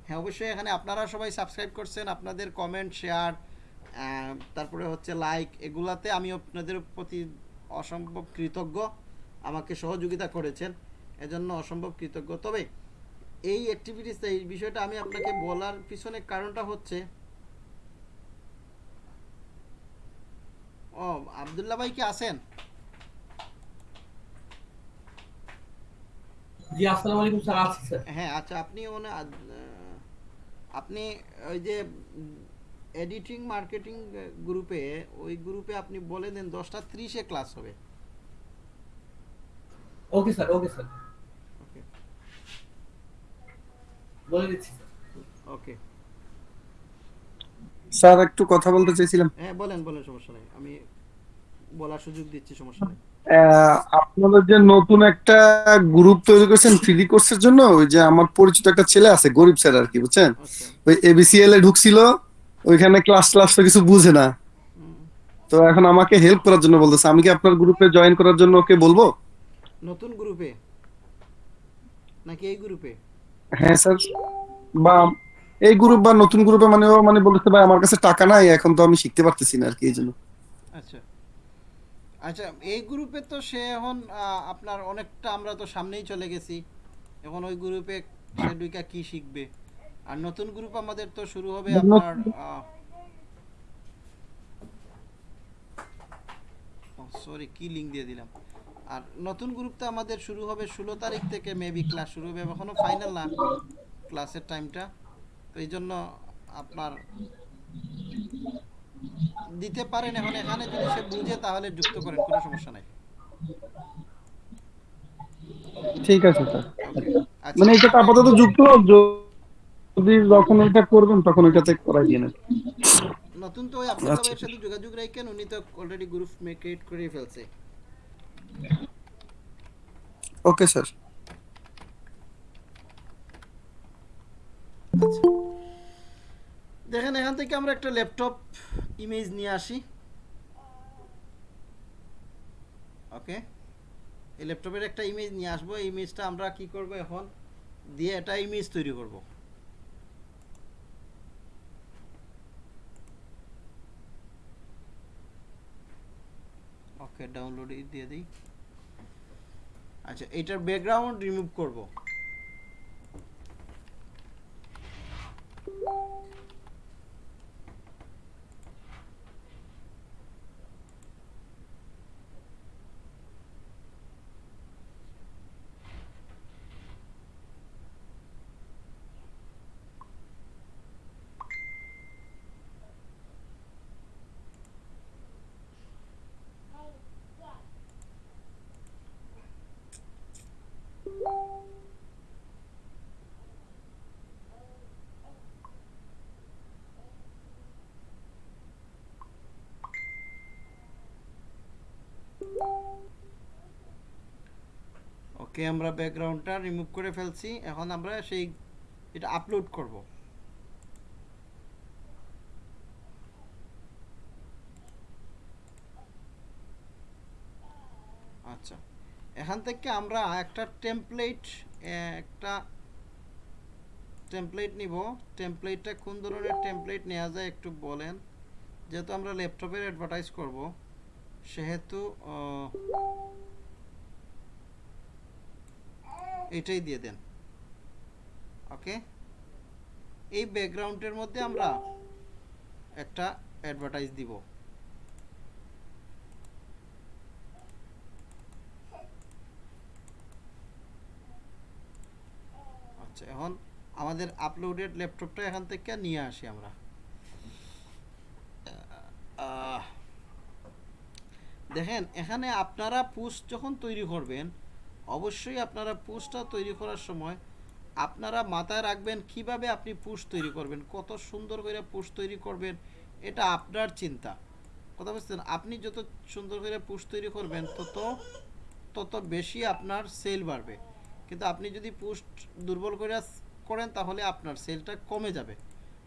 হ্যাঁ অবশ্যই এখানে আপনারা সবাই সাবস্ক্রাইব করছেন, আপনাদের কমেন্ট শেয়ার তারপরে হচ্ছে লাইক এগুলাতে আমি আপনাদের প্রতি অসম্ভব কৃতজ্ঞ, আমাকে সহযোগিতা করেছেন, এজন্য অসম্ভব কৃতজ্ঞ। তবে এই অ্যাক্টিভিটিসটা এই বিষয়টা আমি আপনাকে বলার পিছনে কারণটা হচ্ছে, ও, আবদুল্লাহ ভাই কি আছেন? জি আসসালামু আলাইকুম স্যার আছি স্যার। হ্যাঁ আচ্ছা আপনি মনে আহ, আপনি ওই যে এডিটিং মার্কেটিং গ্রুপে ওই গ্রুপে আপনি বলে দেন দশটা ত্রিশে ক্লাস হবে। Okay sir okay sir. Okay. বলে দিচ্ছি ওকে। স্যার একটু কথা বলতে চাইছিলাম। হ্যাঁ বলেন বলেন সমস্যা নেই। আমি বলার সুযোগ দিচ্ছি সমস্যা নেই। আপনাদের যে নতুন একটা গ্রুপ তৈরি করেছেন ফ্রি কোর্সের জন্য ওই যে আমার পরিচিত একটা ছেলে আছে গরিব স্যার আর কি বুঝছেন? আচ্ছা। ওই এবিসিএল এ ঢুকছিল ওইখানে ক্লাস ক্লাস তো কিছু বুঝে না। তো এখন আমাকে হেল্প করার জন্য বলতেছে আমি কি আপনার গ্রুপে জয়েন করার জন্য ওকে বলব? নতুন গ্রুপে নাকি এই গ্রুপে হ্যাঁ স্যার বা এই গ্রুপ বা নতুন গ্রুপে মানে ও মানে বলতেছে ভাই আমার কাছে টাকা নাই এখন তো আমি শিখতে পারতেছি না আর কি এই জন্য। আচ্ছা। আচ্ছা এই গ্রুপে তো সে এখন আপনার অনেকটা আমরা তো সামনেই চলে গেছি। এখন ওই গ্রুপে সে দুইটা কি শিখবে? আর নতুন গ্রুপ আমাদের তো শুরু হবে আপনার সরি কি লিঙ্ক দিয়ে দিলাম? আর নতুন গ্রুপটা আমাদের শুরু হবে ষোলো তারিখ থেকে মেবি ক্লাস শুরু হবে এখনও ফাইনাল না ক্লাসের টাইমটা তো এই জন্য আপনার দিতে পারেন এখন এখানে যদি সে বুঝে তাহলে যুক্ত করেন কোনো সমস্যা নাই। ঠিক আছে স্যার। আচ্ছা। মানে এটা আপাতত যুক্ত যদি যখন এটা করবেন তখন ওইটাতে করাই দিয়ে নেন। নতুন তো ওই আব্দুল্লাহ আচ্ছা। সাথে যোগাযোগ রাখেন উনি তো অলরেডি গ্রুপ ক্রিয়েট করে ফেলছে। Okay sir. আচ্ছা। দেখেন, এখান থেকে আমরা একটা ল্যাপটপ ইমেজ নিয়ে আসি। ওকে এই ল্যাপটপের একটা ইমেজ নিয়ে আসব। এই ইমেজটা আমরা কি করব এখন? দিয়ে একটা ইমেজ তৈরি করব। ওকে ডাউনলোড দিয়ে দিই। আচ্ছা এটার ব্যাকগ্রাউন্ড রিমুভ করব। ওকে আমরা ব্যাকগ্রাউন্ডটা রিমুভ করে ফেলছি। এখন আমরা সেই এটা আপলোড করব। আচ্ছা এখান থেকে আমরা একটা টেমপ্লেট একটা টেমপ্লেট নিব। টেমপ্লেটটা কোন ধরনের টেমপ্লেট নেওয়া যায় একটু বলেন। যেহেতু আমরা ল্যাপটপের অ্যাডভার্টাইজ করব, সেহেতু এটাই দিয়ে দেন। ওকে এই ব্যাকগ্রাউন্ডের মধ্যে আমরা একটা অ্যাডভার্টাইজ দিব। আচ্ছা এখন আমাদের আপলোডেড ল্যাপটপটা এখান থেকে নিয়ে আসি আমরা। দেখেন, এখানে আপনারা পোস্ট যখন তৈরি করবেন অবশ্যই আপনারা পোস্টটা তৈরি করার সময় আপনারা মাথায় রাখবেন কীভাবে আপনি পোস্ট তৈরি করবেন, কত সুন্দর করে পোস্ট তৈরি করবেন, এটা আপনার চিন্তা। কথা বুঝছেন? আপনি যত সুন্দর করে পোস্ট তৈরি করবেন, তত তত বেশি আপনার সেল বাড়বে। কিন্তু আপনি যদি পোস্ট দুর্বল করে করেন, তাহলে আপনার সেলটা কমে যাবে।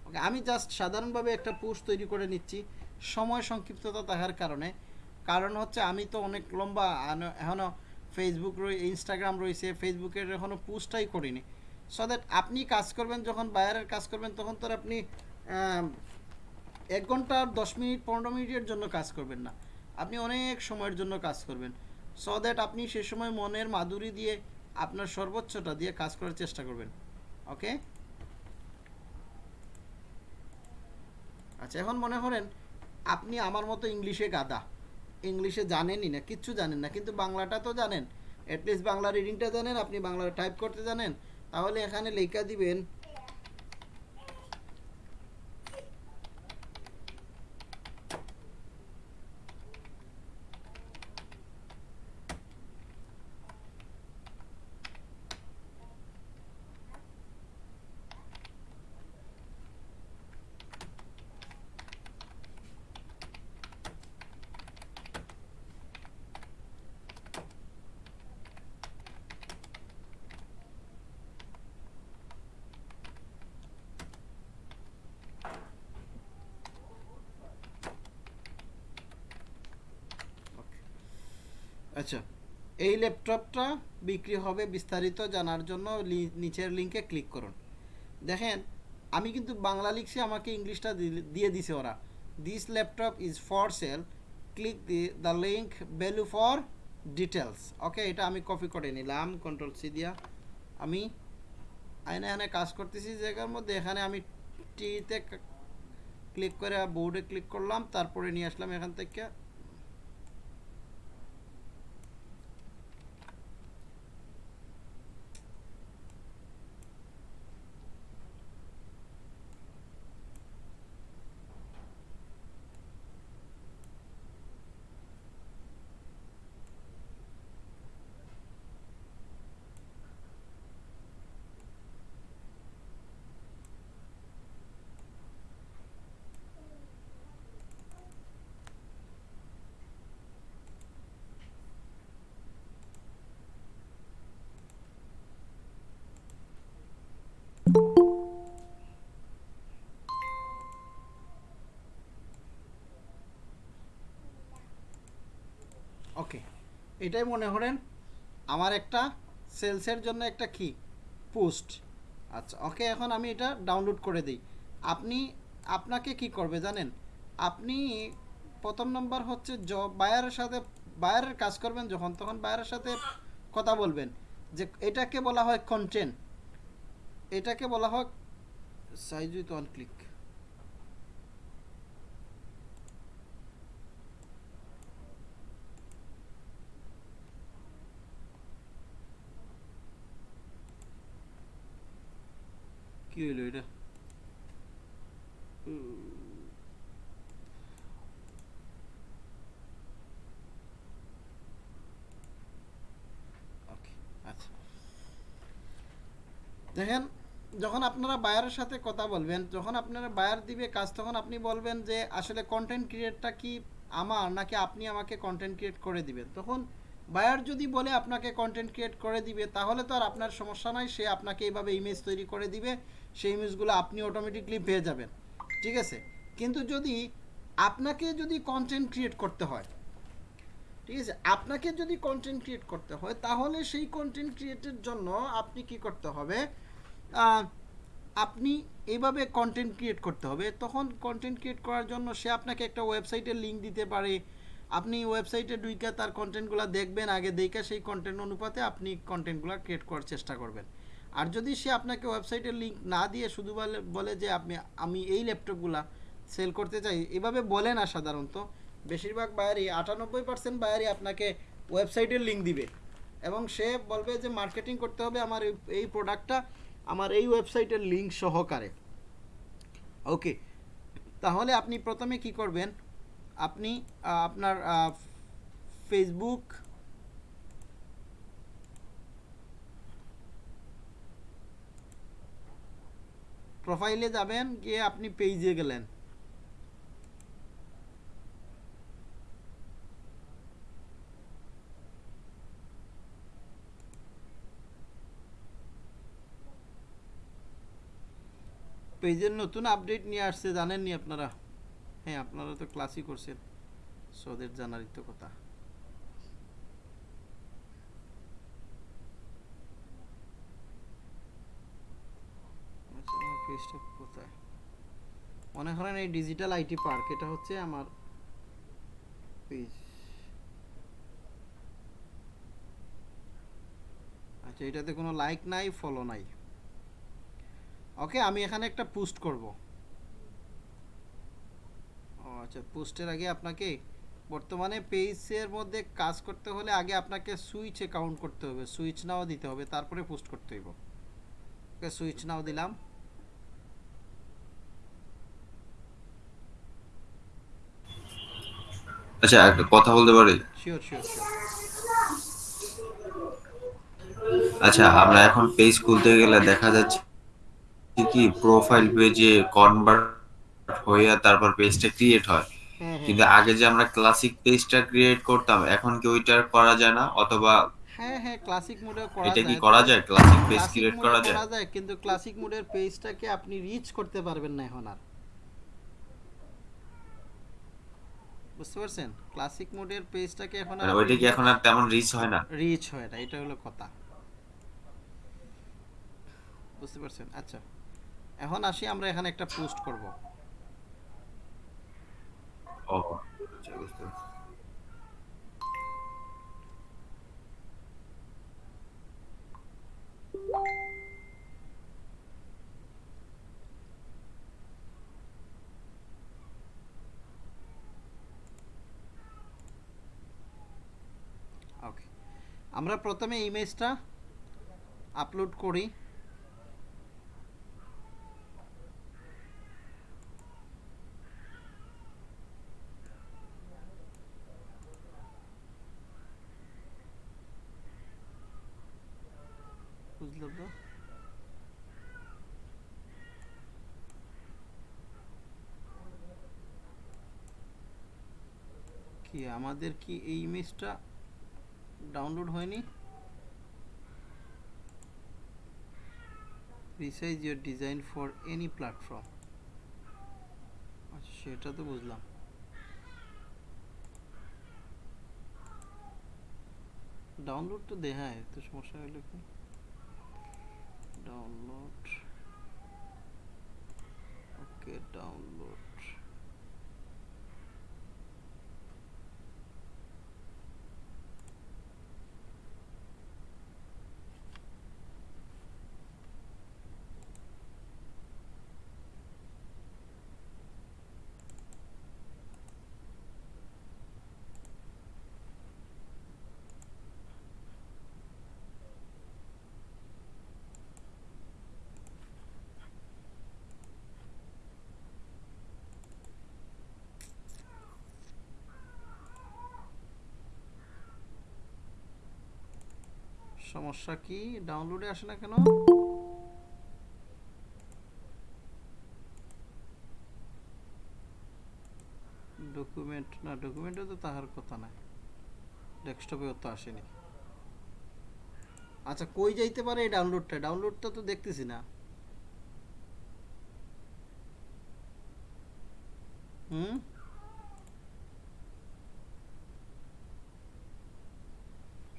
ওকে, আমি জাস্ট সাধারণভাবে একটা পোস্ট তৈরি করে নিচ্ছি, সময় সংক্ষিপ্ততা থাকার কারণে। কারণ হচ্ছে, আমি তো অনেক লম্বা এখনও ফেসবুক রয়ে ইনস্টাগ্রাম রয়েছে ফেসবুকের এখনও পোস্টটাই করিনি। সো দ্যাট আপনি কাজ করবেন, যখন বায়ারের কাজ করবেন, তখন তো আপনি এক ঘণ্টা দশ মিনিট, পনেরো মিনিটের জন্য কাজ করবেন না। আপনি অনেক সময়ের জন্য কাজ করবেন। সো দ্যাট আপনি সে সময় মনের মাধুরী দিয়ে আপনার সর্বোচ্চটা দিয়ে কাজ করার চেষ্টা করবেন। ওকে আচ্ছা এখন মনে করেন, আপনি আমার মতো ইংলিশে গাদা ইংলিশে জানেনই না, কিচ্ছু জানেন না, কিন্তু বাংলাটা তো জানেন। অ্যাটলিস্ট বাংলা রিডিংটা জানেন, আপনি বাংলা টাইপ করতে জানেন। তাহলে এখানে লেখা দিবেন আচ্ছা এই ল্যাপটপটা বিক্রি হবে বিস্তারিত জানার জন্য নিচের লিঙ্কে ক্লিক করুন। দেখেন, আমি কিন্তু বাংলা লিখছি, আমাকে ইংলিশটা দিয়ে দিছে ওরা। This laptop is for sale click the the link value for details okay এটা আমি কপি করে নিলাম কন্ট্রোল সি দিয়া। আমি আইনে এখানে কাজ করতেছি জায়গার মধ্যে, এখানে আমি টিতে ক্লিক করে বোর্ডে ক্লিক করলাম, তারপরে নিয়ে আসলাম এখান থেকে ওকে এটাই মনে করেন, আমার একটা সেলসের জন্য একটা কি পোস্ট আচ্ছা ওকে এখন আমি এটা ডাউনলোড করে দিই। আপনি, আপনাকে কি করবে জানেন? আপনি প্রথম নম্বর হচ্ছে জব বায়ারের সাথে বায়ারের কাজ করবেন যখন, তখন বায়ারের সাথে কথা বলবেন। যে এটাকে বলা হয় কন্টেন্ট এটাকে বলা হয় সাইজ উইথ ওয়ান ক্লিক কি হইল এটা দেখেন, যখন আপনারা বায়ারের সাথে কথা বলবেন, যখন আপনারা বায়ার দিবে কাজ, তখন আপনি বলবেন যে, আসলে কন্টেন্ট ক্রিয়েটটা কি আমার, নাকি আপনি আমাকে কন্টেন্ট ক্রিয়েট করে দিবেন? তখন বায়ার যদি বলে আপনাকে কন্টেন্ট ক্রিয়েট করে দিবে, তাহলে তো আর আপনার সমস্যা নাই, সে আপনাকে এইভাবে ইমেজ তৈরি করে দিবে। সেই ইমেজগুলো আপনি অটোমেটিকলি পেয়ে যাবেন, ঠিক আছে? কিন্তু যদি আপনাকে যদি কন্টেন্ট ক্রিয়েট করতে হয়, ঠিক আছে? আপনাকে যদি কন্টেন্ট ক্রিয়েট করতে হয়, তাহলে সেই কন্টেন্ট ক্রিয়েটের জন্য আপনি কি করতে হবে? আপনি এইভাবে কন্টেন্ট ক্রিয়েট করতে হবে। তখন কন্টেন্ট ক্রিয়েট করার জন্য সে আপনাকে একটা ওয়েবসাইটের লিঙ্ক দিতে পারে। আপনি ওয়েবসাইটে ঢুইকা তার কন্টেন্টগুলো দেখবেন, আগে দেখে সেই কন্টেন্ট অনুপাতে আপনি কন্টেন্টগুলো ক্রিয়েট করার চেষ্টা করবেন। আর যদি সে আপনাকে ওয়েবসাইটের লিঙ্ক না দিয়ে শুধু বলে বলে যে আপনি, আমি এই ল্যাপটপগুলা সেল করতে চাই, এভাবে বলে না সাধারণত। বেশিরভাগ বায়ারই আটানব্বই পার্সেন্ট বায়ারই আপনাকে ওয়েবসাইটের লিঙ্ক দিবে। এবং সে বলবে যে মার্কেটিং করতে হবে আমার এই- এই প্রোডাক্টটা আমার এই ওয়েবসাইটের লিঙ্ক সহকারে। ওকে তাহলে আপনি প্রথমে কি করবেন? আপনি আপনার ফেসবুক প্রোফাইলে যাবেন, গিয়ে আপনি পেজে গেলেন। পেজের নতুন আপডেট নিয়ে আসছে, জানেননি আপনারা? হ্যাঁ আপনারা তো ক্লাসই করছেন। সদের জানারই তো কথা পেজটা কোথায়? মনে করেন এই ডিজিটাল আইটি পার্ক এটা হচ্ছে আমার পেজ আচ্ছা এটাতে কোনো লাইক নাই ফলো নাই। ওকে আমি এখানে একটা পোস্ট করব। ও আচ্ছা পোস্টের আগে আপনাকে, বর্তমানে পেজের মধ্যে কাজ করতে হলে আগে আপনাকে সুইচ অ্যাকাউন্ট করতে হবে। সুইচ নাও দিতে হবে, তারপরে পোস্ট করতে হইব। ওকে সুইচ নাও দিলাম। আচ্ছা একটা কথা বলতে পারি? শিওর শিওর শিওর আচ্ছা আমরা এখন পেজ খুলতে গেলে দেখা যাচ্ছে কি প্রোফাইল পেজে কনভার্ট হয়ে তারপর পেজটা ক্রিয়েট হয়। হ্যাঁ হ্যাঁ। কিন্তু আগে যে আমরা ক্লাসিক পেজটা ক্রিয়েট করতাম এখন কি ওইটার করা যায় না? অথবা হ্যাঁ হ্যাঁ ক্লাসিক মোডেও করা এটা কি করা যায়? ক্লাসিক পেজ ক্রিয়েট করা যায়? করা যায় কিন্তু ক্লাসিক মোডের পেজটাকে আপনি রিচ করতে পারবেন না এখন আর। বুঝতে পারছেন? ক্লাসিক মোডের পেজটাকে এখন আর মানে ওইটা কি এখন আর তেমন রিচ হয় না? রিচ হয় না এটা হলো কথা। বুঝতে পারছেন? আচ্ছা এখন আসি আমরা এখানে একটা পোস্ট করব। ও আচ্ছা বুঝতে পারছি। ওকে আমরা প্রথমে ইমেজটা আপলোড করি। কি আমাদের কি এই ইমেজটা ডাউনলোড হয়নি। Resize your design for any platform আচ্ছা সেটা তো বুঝলাম। ডাউনলোড তো দেখায়, তো সমস্যা হলো কি? ডাউনলোড ওকে ডাউনলোড সমস্যা কি? ডাউনলোডে আসে না কেন? ডকুমেন্ট না ডকুমেন্টে তো তাহার কথা নাই। ডেস্কটপেও তো আসেনি। আচ্ছা কই যাইতে পারে এই ডাউনলোডটা ডাউনলোডটা তো দেখতেছি না। হুম?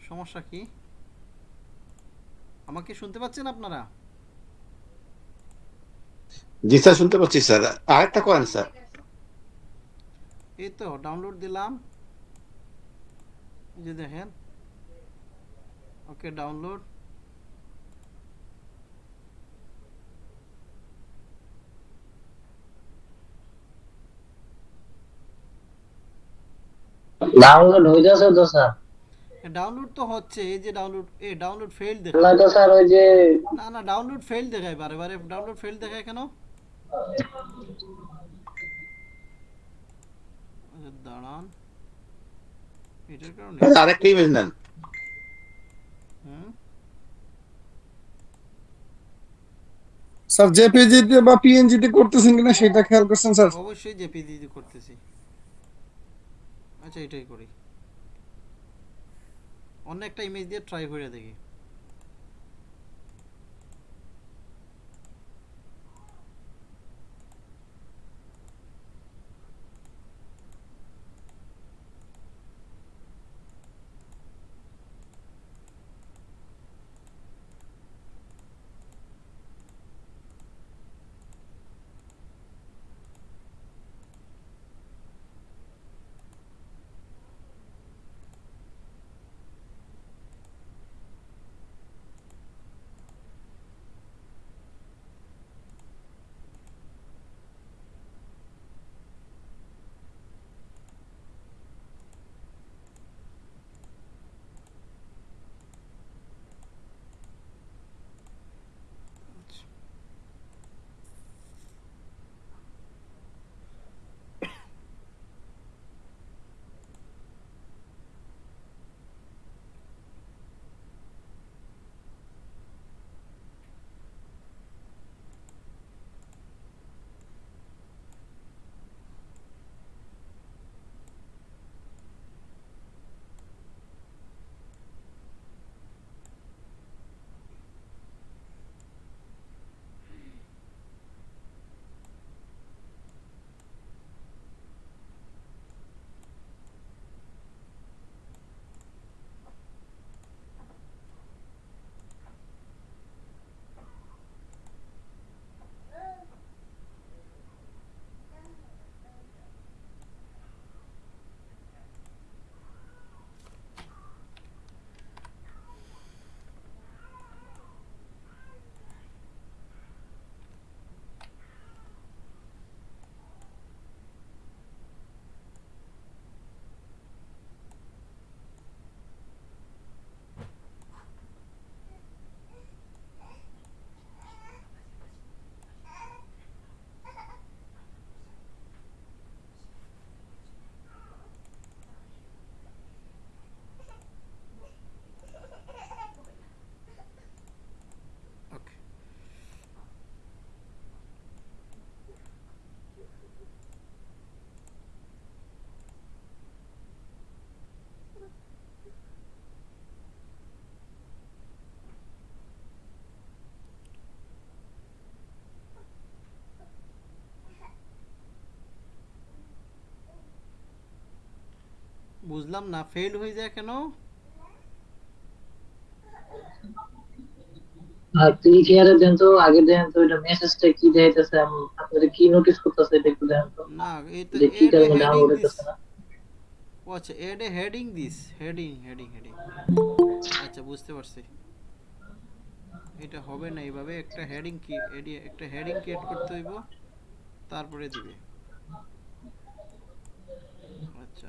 সমস্যা কি? আমাকে শুনতে পাচ্ছেন আপনারা? জি স্যার শুনতে পাচ্ছি স্যার। আরেকটা করেন স্যার। এই তো ডাউনলোড দিলাম যে দেখেন। ওকে ডাউনলোড ডাউনলোড হয়ে যাচ্ছে তো স্যার। ডাউনলোড তো হচ্ছে এই যে ডাউনলোড এ ডাউনলোড ফেল দেখায় নয়তো স্যার ওই যে না না ডাউনলোড ফেল দেখায় বারে বারে ডাউনলোড ফেল দেখায় কেন? আচ্ছা, দাঁড়ান। এটার কারণে আরেকটা ইমেজ নেন। হুম? স্যার জেপিজিতে বা পিএনজিতে করতেছেন কিনা সেটা খেয়াল করছেন স্যার অবশ্যই জেপিজি করতেছি। আচ্ছা এটাই করি। অন্য একটা ইমেজ দিয়ে ট্রাই করে দেখি। বুঝলাম না ফেল হয়ে যায় কেন? দেন তো আগে দেন তো এটা মেসেজটা কি দেখাইতেছে? আপনাদের কি নোটিস করতেছে এটা একটু দেন তো। না যে কি কারণে ডাউনলোড হইতেছে না ও আচ্ছা add a heading this heading heading heading আচ্ছা বুঝতে পারছি। এটা হবে না এইভাবে একটা হেডিং কি এডি- একটা হেডিং ক্রিয়েট করতে হইব? তারপরে দিবে। আচ্ছা।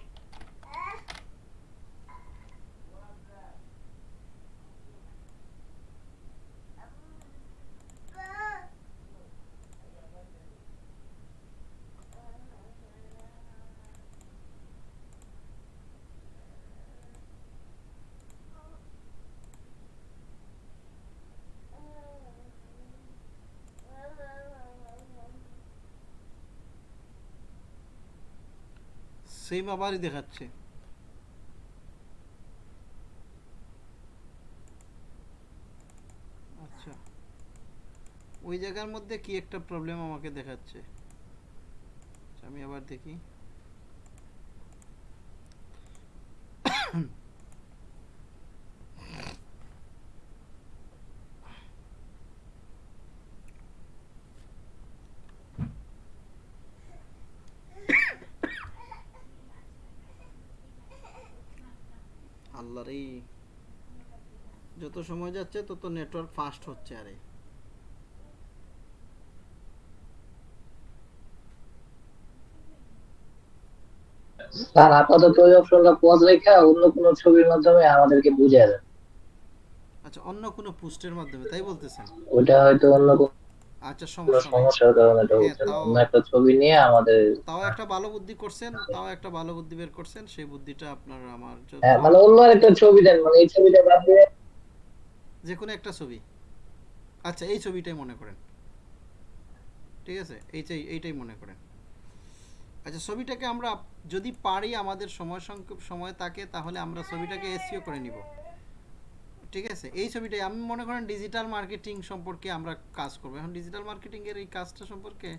সেম আবারই দেখাচ্ছে। আচ্ছা। ওই জায়গার মধ্যে কি একটা প্রবলেম আমাকে দেখাচ্ছে? আচ্ছা, আমি আবার দেখি। আল্লাহ রে যত সময় যাচ্ছে তত নেটওয়ার্ক ফাস্ট হচ্ছে আরে। স্যার আপাতত ওই অপশনটা পজ রেখে অন্য কোনো ছবির মাধ্যমে আমাদেরকে বুঝিয়ে দেন। আচ্ছা অন্য কোনো পোস্টের মাধ্যমে তাই বলতেছেন? ওইটা হয়তো অন্য কোনো আচ্ছা সমস্যা সমস্যার কারণে এটা হ্যাঁ, হচ্ছে না একটা ছবি নিয়ে আমাদের তাও একটা ভালো বুদ্ধি করছেন তাও একটা ভালো বুদ্ধি বের করছেন সেই বুদ্ধিটা আপনার আমার হ্যাঁ মানে অন্য একটা ছবি দেন মানে এই ছবিটা বাদ দিয়ে যে কোনো একটা ছবি। আচ্ছা এই ছবিটাই মনে করেন। ঠিক আছে? এইটাই এইটাই মনে করেন। আচ্ছা ছবিটাকে আমরা যদি পারি আমাদের সময় সংক্ষেপ সময় থাকে তাহলে আমরা ছবিটাকে এসিও করে নিব। ঠিক আছে? এই ছবিটাই। আমি মনে করেন ডিজিটাল মার্কেটিং সম্পর্কে আমরা কাজ করব। এখন ডিজিটাল মার্কেটিংয়ের এই কাজটা সম্পর্কে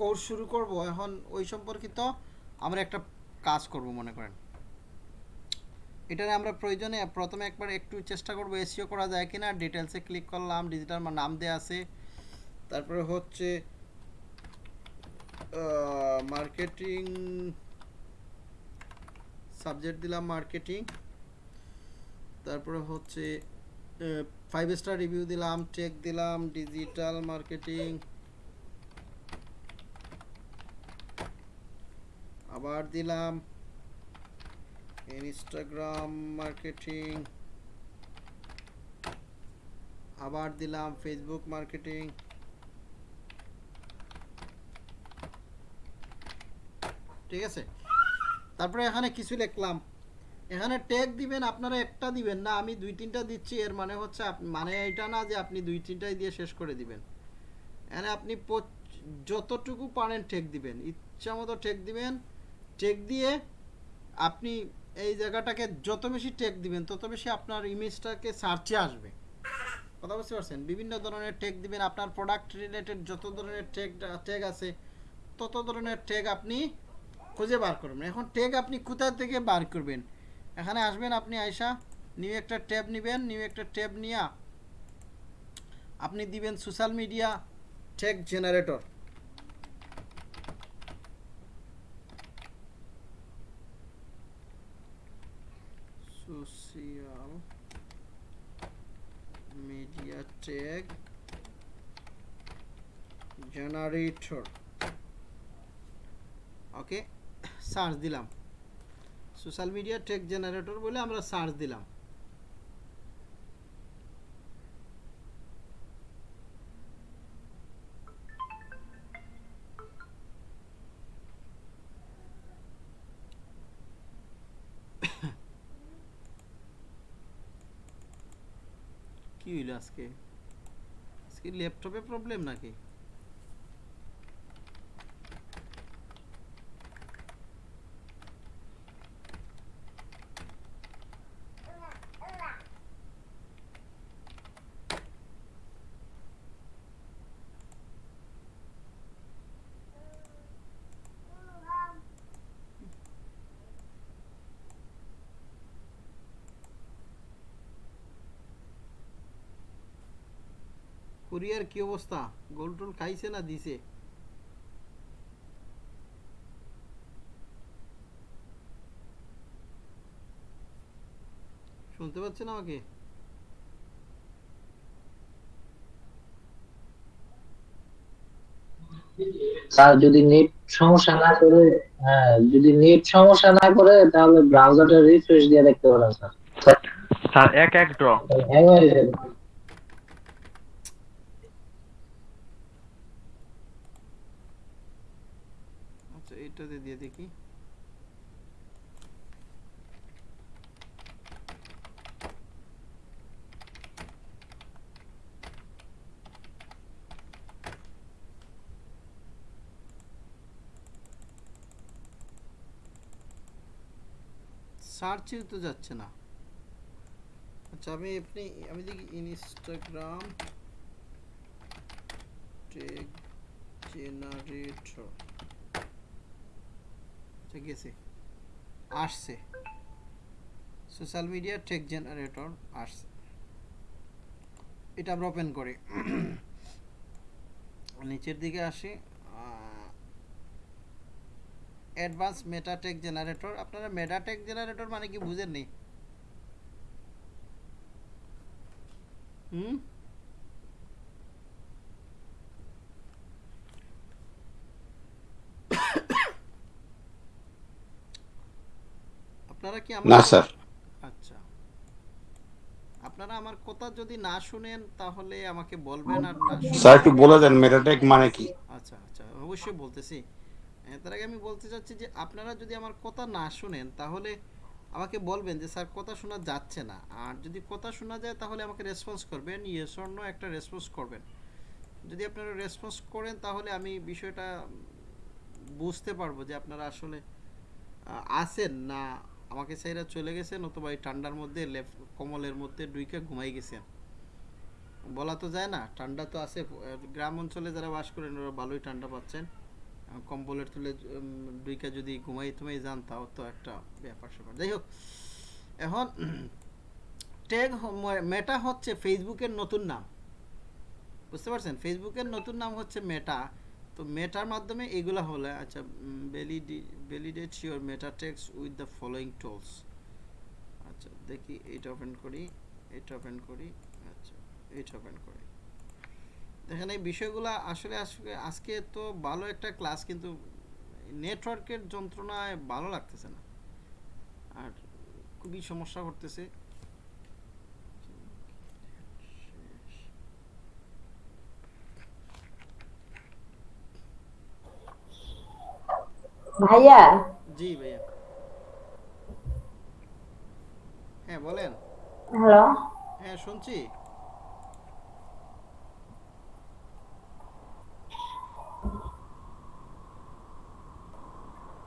কোর্স শুরু করব। এখন ওই সম্পর্কিত আমরা একটা কাজ করব মনে করেন। এটারে আমরা প্রয়োজনে প্রথমে একবার একটু চেষ্টা করব এসিও করা যায় কিনা। ডিটেলসে ক্লিক করলাম ডিজিটাল নাম দেয়া আছে। তারপরে হচ্ছে মার্কেটিং সাবজেক্ট দিলাম মার্কেটিং। তারপরে হচ্ছে ফাইভ স্টার রিভিউ দিলাম টেক দিলাম ডিজিটাল মার্কেটিং আবার দিলাম ইনস্টাগ্রাম মার্কেটিং আবার দিলাম ফেসবুক মার্কেটিং ঠিক আছে? তারপরে এখানে কিছু লিখলাম। এখানে ট্যাগ দিবেন, আপনারা একটা দিবেন না, আমি দুই তিনটা দিচ্ছি, এর মানে হচ্ছে মানে এটা না যে আপনি দুই তিনটাই দিয়ে শেষ করে দিবেন। এখানে আপনি যতটুকু পারেন টেক দিবেন। ইচ্ছা মতো টেক দিবেন। টেক দিয়ে আপনি এই জায়গাটাকে যত বেশি টেক দিবেন, তত বেশি আপনার ইমেজটাকে সার্চে আসবে। কথা বুঝতে পারছেন? বিভিন্ন ধরনের টেক দিবেন, আপনার প্রোডাক্ট রিলেটেড যত ধরনের টেক টেক আছে, তত ধরনের টেক আপনি খুঁজে বার করবেন এখন টেক আপনি কোথা থেকে বার করবেন? এখানে আসবেন আপনি আয়সা নিউ একটা ট্যাব নেবেন নিউ একটা ট্যাব নিয়ে আপনি দিবেন social media tag generator social media tag generator okay search দিলাম। সোশ্যাল মিডিয়া টেক জেনারেটর বলে আমরা সার্চ দিলাম। কি হইল আজকে? আজকে ল্যাপটপে প্রবলেম নাকি? কুরিয়ার কি অবস্থা? গোল টোল খাইছে না দিছে? শুনতে পাচ্ছেন আমাকে? স্যার যদি নেট সমস্যা না করে হ্যাঁ যদি নেট সমস্যা না করে তাহলে ব্রাউজারটা রিফ্রেশ দিয়ে দেখতে পারেন স্যার। স্যার এক এক ড্র হ্যাং হয়ে যাবে আচ্ছা এটাতে দিয়ে দেখি। সার্চেও তো যাচ্ছে না। আচ্ছা আমি আপনি আমি দেখি ইনস্টাগ্রাম জেনারেটর ঠিক আছে আসছে। সোশ্যাল মিডিয়া টেক জেনারেটর আসছে। এটা আমরা ওপেন করি। নিচের দিকে আসি। অ্যাডভান্স মেটাটেক জেনারেটর আপনারা মেটাটেক জেনারেটর মানে কি বুঝেন নি হুম? আপনারা কি আমার না স্যার। আচ্ছা। আপনারা আমার কথা যদি না শুনেন তাহলে আমাকে বলবেন আর না স্যার একটু বলে দেন মেটাটেক মানে কি? আচ্ছা আচ্ছা অবশ্যই বলতেছি। এ, তার আগে আমি বলতে চাচ্ছি যে আপনারা যদি আমার কথা না শুনেন তাহলে আমাকে বলবেন যে স্যার কথা শোনা যাচ্ছে না। আর যদি কথা শোনা যায় তাহলে আমাকে রেসপন্স করবেন ইয়েস অর নো একটা রেসপন্স করবেন। যদি আপনারা রেসপন্স করেন তাহলে আমি বিষয়টা বুঝতে পারব যে আপনারা আসলে আছেন না আমাকে সাইরা চলে গেছেন অথবা এই ঠান্ডার মধ্যে লেফ কমলের মধ্যে ডুইকে ঘুমাই গেছেন বলা তো যায় না, ঠান্ডা তো আছে। গ্রাম অঞ্চলে যারা বাস করেন, ওরা ভালোই ঠান্ডা পাচ্ছেন। কম্বলের তুলে দুইকা যদি ঘুমাই তুমাই যান, তাও তো একটা ব্যাপার স্যাপার। যাই হোক, এখন ট্যাগ মেটা হচ্ছে ফেসবুকের নতুন নাম। বুঝতে পারছেন? ফেসবুকের নতুন নাম হচ্ছে মেটা। তো মেটার মাধ্যমে এগুলো হলে আচ্ছা validate your meta tags with the following tools আচ্ছা দেখি, এটা ওপেন করি, এটা ওপেন করি আচ্ছা এটা ওপেন করি। দেখেন, এই বিষয়গুলো আসলে আসলে আজকে তো ভালো একটা ক্লাস কিন্তু নেটওয়ার্কের যন্ত্রণায় ভালো লাগতেছে না। আর খুবই সমস্যা করতেছে। ভাইয়া? জি ভাইয়া। হ্যাঁ বলেন। হ্যালো। হ্যাঁ শুনছি।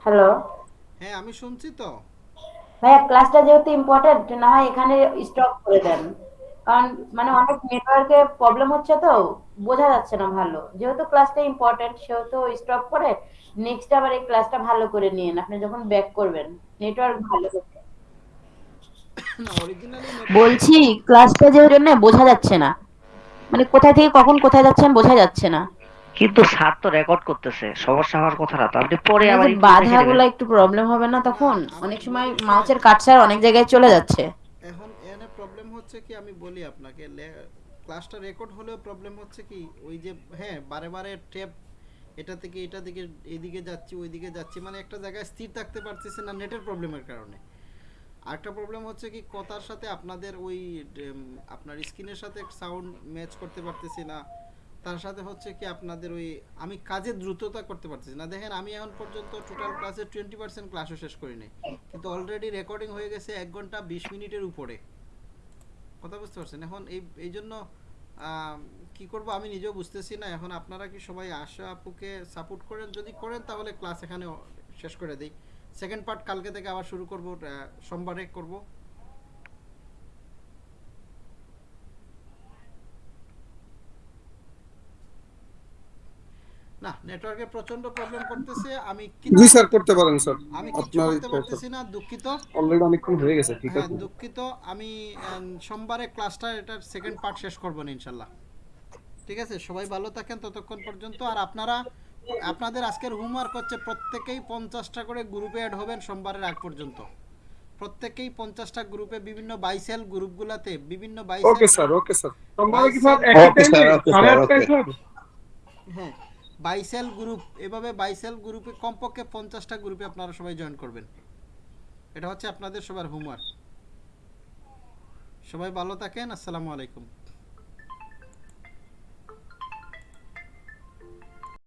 হ্যালো। হ্যাঁ আমি শুনছি তো। ভাইয়া ক্লাসটা যেহেতু ইম্পর্টেন্ট না হয় এখানে স্টপ করে দেন। কারণ মানে অনেক নেটওয়ার্কে প্রবলেম হচ্ছে তো বোঝা যাচ্ছে না ভালো। যেহেতু ক্লাসটা ইম্পর্টেন্ট সেহেতু স্টপ করে নেক্সট আবার এই ক্লাসটা ভালো করে নিন আপনি যখন ব্যাক করবেন নেটওয়ার্ক ভালো বলছি ক্লাসটা যে জন্য বোঝা যাচ্ছে না। মানে কোথায় থেকে কখন কোথায় যাচ্ছেন বোঝা যাচ্ছে না। কিন্তু স্যার তো রেকর্ড করতেছে সমস্যা হওয়ার কথা না আপনি পরে আবার মানে বাধাগুলো একটু প্রবলেম হবে না তখন? অনেক সময় মাউসের কাটসার অনেক জায়গায় চলে যাচ্ছে। হচ্ছে কি আমি বলি আপনাকে ক্লাসটা রেকর্ড হলেও প্রবলেম হচ্ছে কি, ওই যে হ্যাঁ বারে বারে ট্যাপ এটা থেকে এটা থেকে এইদিকে যাচ্ছি, ওইদিকে যাচ্ছি মানে একটা জায়গায় স্থির থাকতে পারতেছে না নেটের প্রবলেমের কারণে। আরেকটা প্রবলেম হচ্ছে কি, কথার সাথে আপনাদের ওই আপনার স্ক্রিনের সাথে সাউন্ড ম্যাচ করতে পারতেছি না। তার সাথে হচ্ছে কি, আপনাদের ওই, আমি কাজের দ্রুততা করতে পারতেছি না। দেখেন, আমি এখন পর্যন্ত টোটাল ক্লাসের টোয়েন্টি পার্সেন্ট ক্লাসও শেষ করিনি। কিন্তু অলরেডি রেকর্ডিং হয়ে গেছে এক ঘণ্টা বিশ মিনিটের উপরে। কথা বুঝতে পারছেন। এখন এই এই জন্য কী করব আমি নিজেও বুঝতেছি না। এখন আপনারা কি সবাই আশা আপুকে সাপোর্ট করেন? যদি করেন তাহলে ক্লাস এখানে শেষ করে দিই। সেকেন্ড পার্ট কালকে থেকে আবার শুরু করব সোমবারে করব। না নেটওয়ার্কে প্রচণ্ড প্রবলেম করতেছে আমি জি স্যার করতে পারেন স্যার। আমি করতে পারতেছি না দুঃখিত। অলরেডি অনেকক্ষণ হয়ে গেছে ঠিক হ্যাঁ আছে। দুঃখিত। আমি সোমবারে ক্লাসটা এটার সেকেন্ড পার্ট শেষ করব না ইনশাল্লাহ। ঠিক আছে? সবাই ভালো থাকেন ততক্ষণ পর্যন্ত। আর আপনারা আপনাদের আজকের হোমওয়ার্ক হচ্ছে প্রত্যেকেই পঞ্চাশটা করে গ্রুপে অ্যাড হবেন সোমবারের আগ পর্যন্ত। প্রত্যেকেই পঞ্চাশটা গ্রুপে বিভিন্ন বাইসেল গ্রুপগুলোতে বিভিন্ন ওকে স্যার ওকে স্যার সোমবারে কি. স্যার হ্যাঁ। বাইসেল গ্রুপ, এভাবে বাইসেল গ্রুপে কমপক্ষে পঞ্চাশটা গ্রুপে আপনারা সবাই জয়েন করবেন। এটা হচ্ছে আপনাদের সবার হোমওয়ার্ক সবাই ভালো থাকেন, আসসালামু আলাইকুম।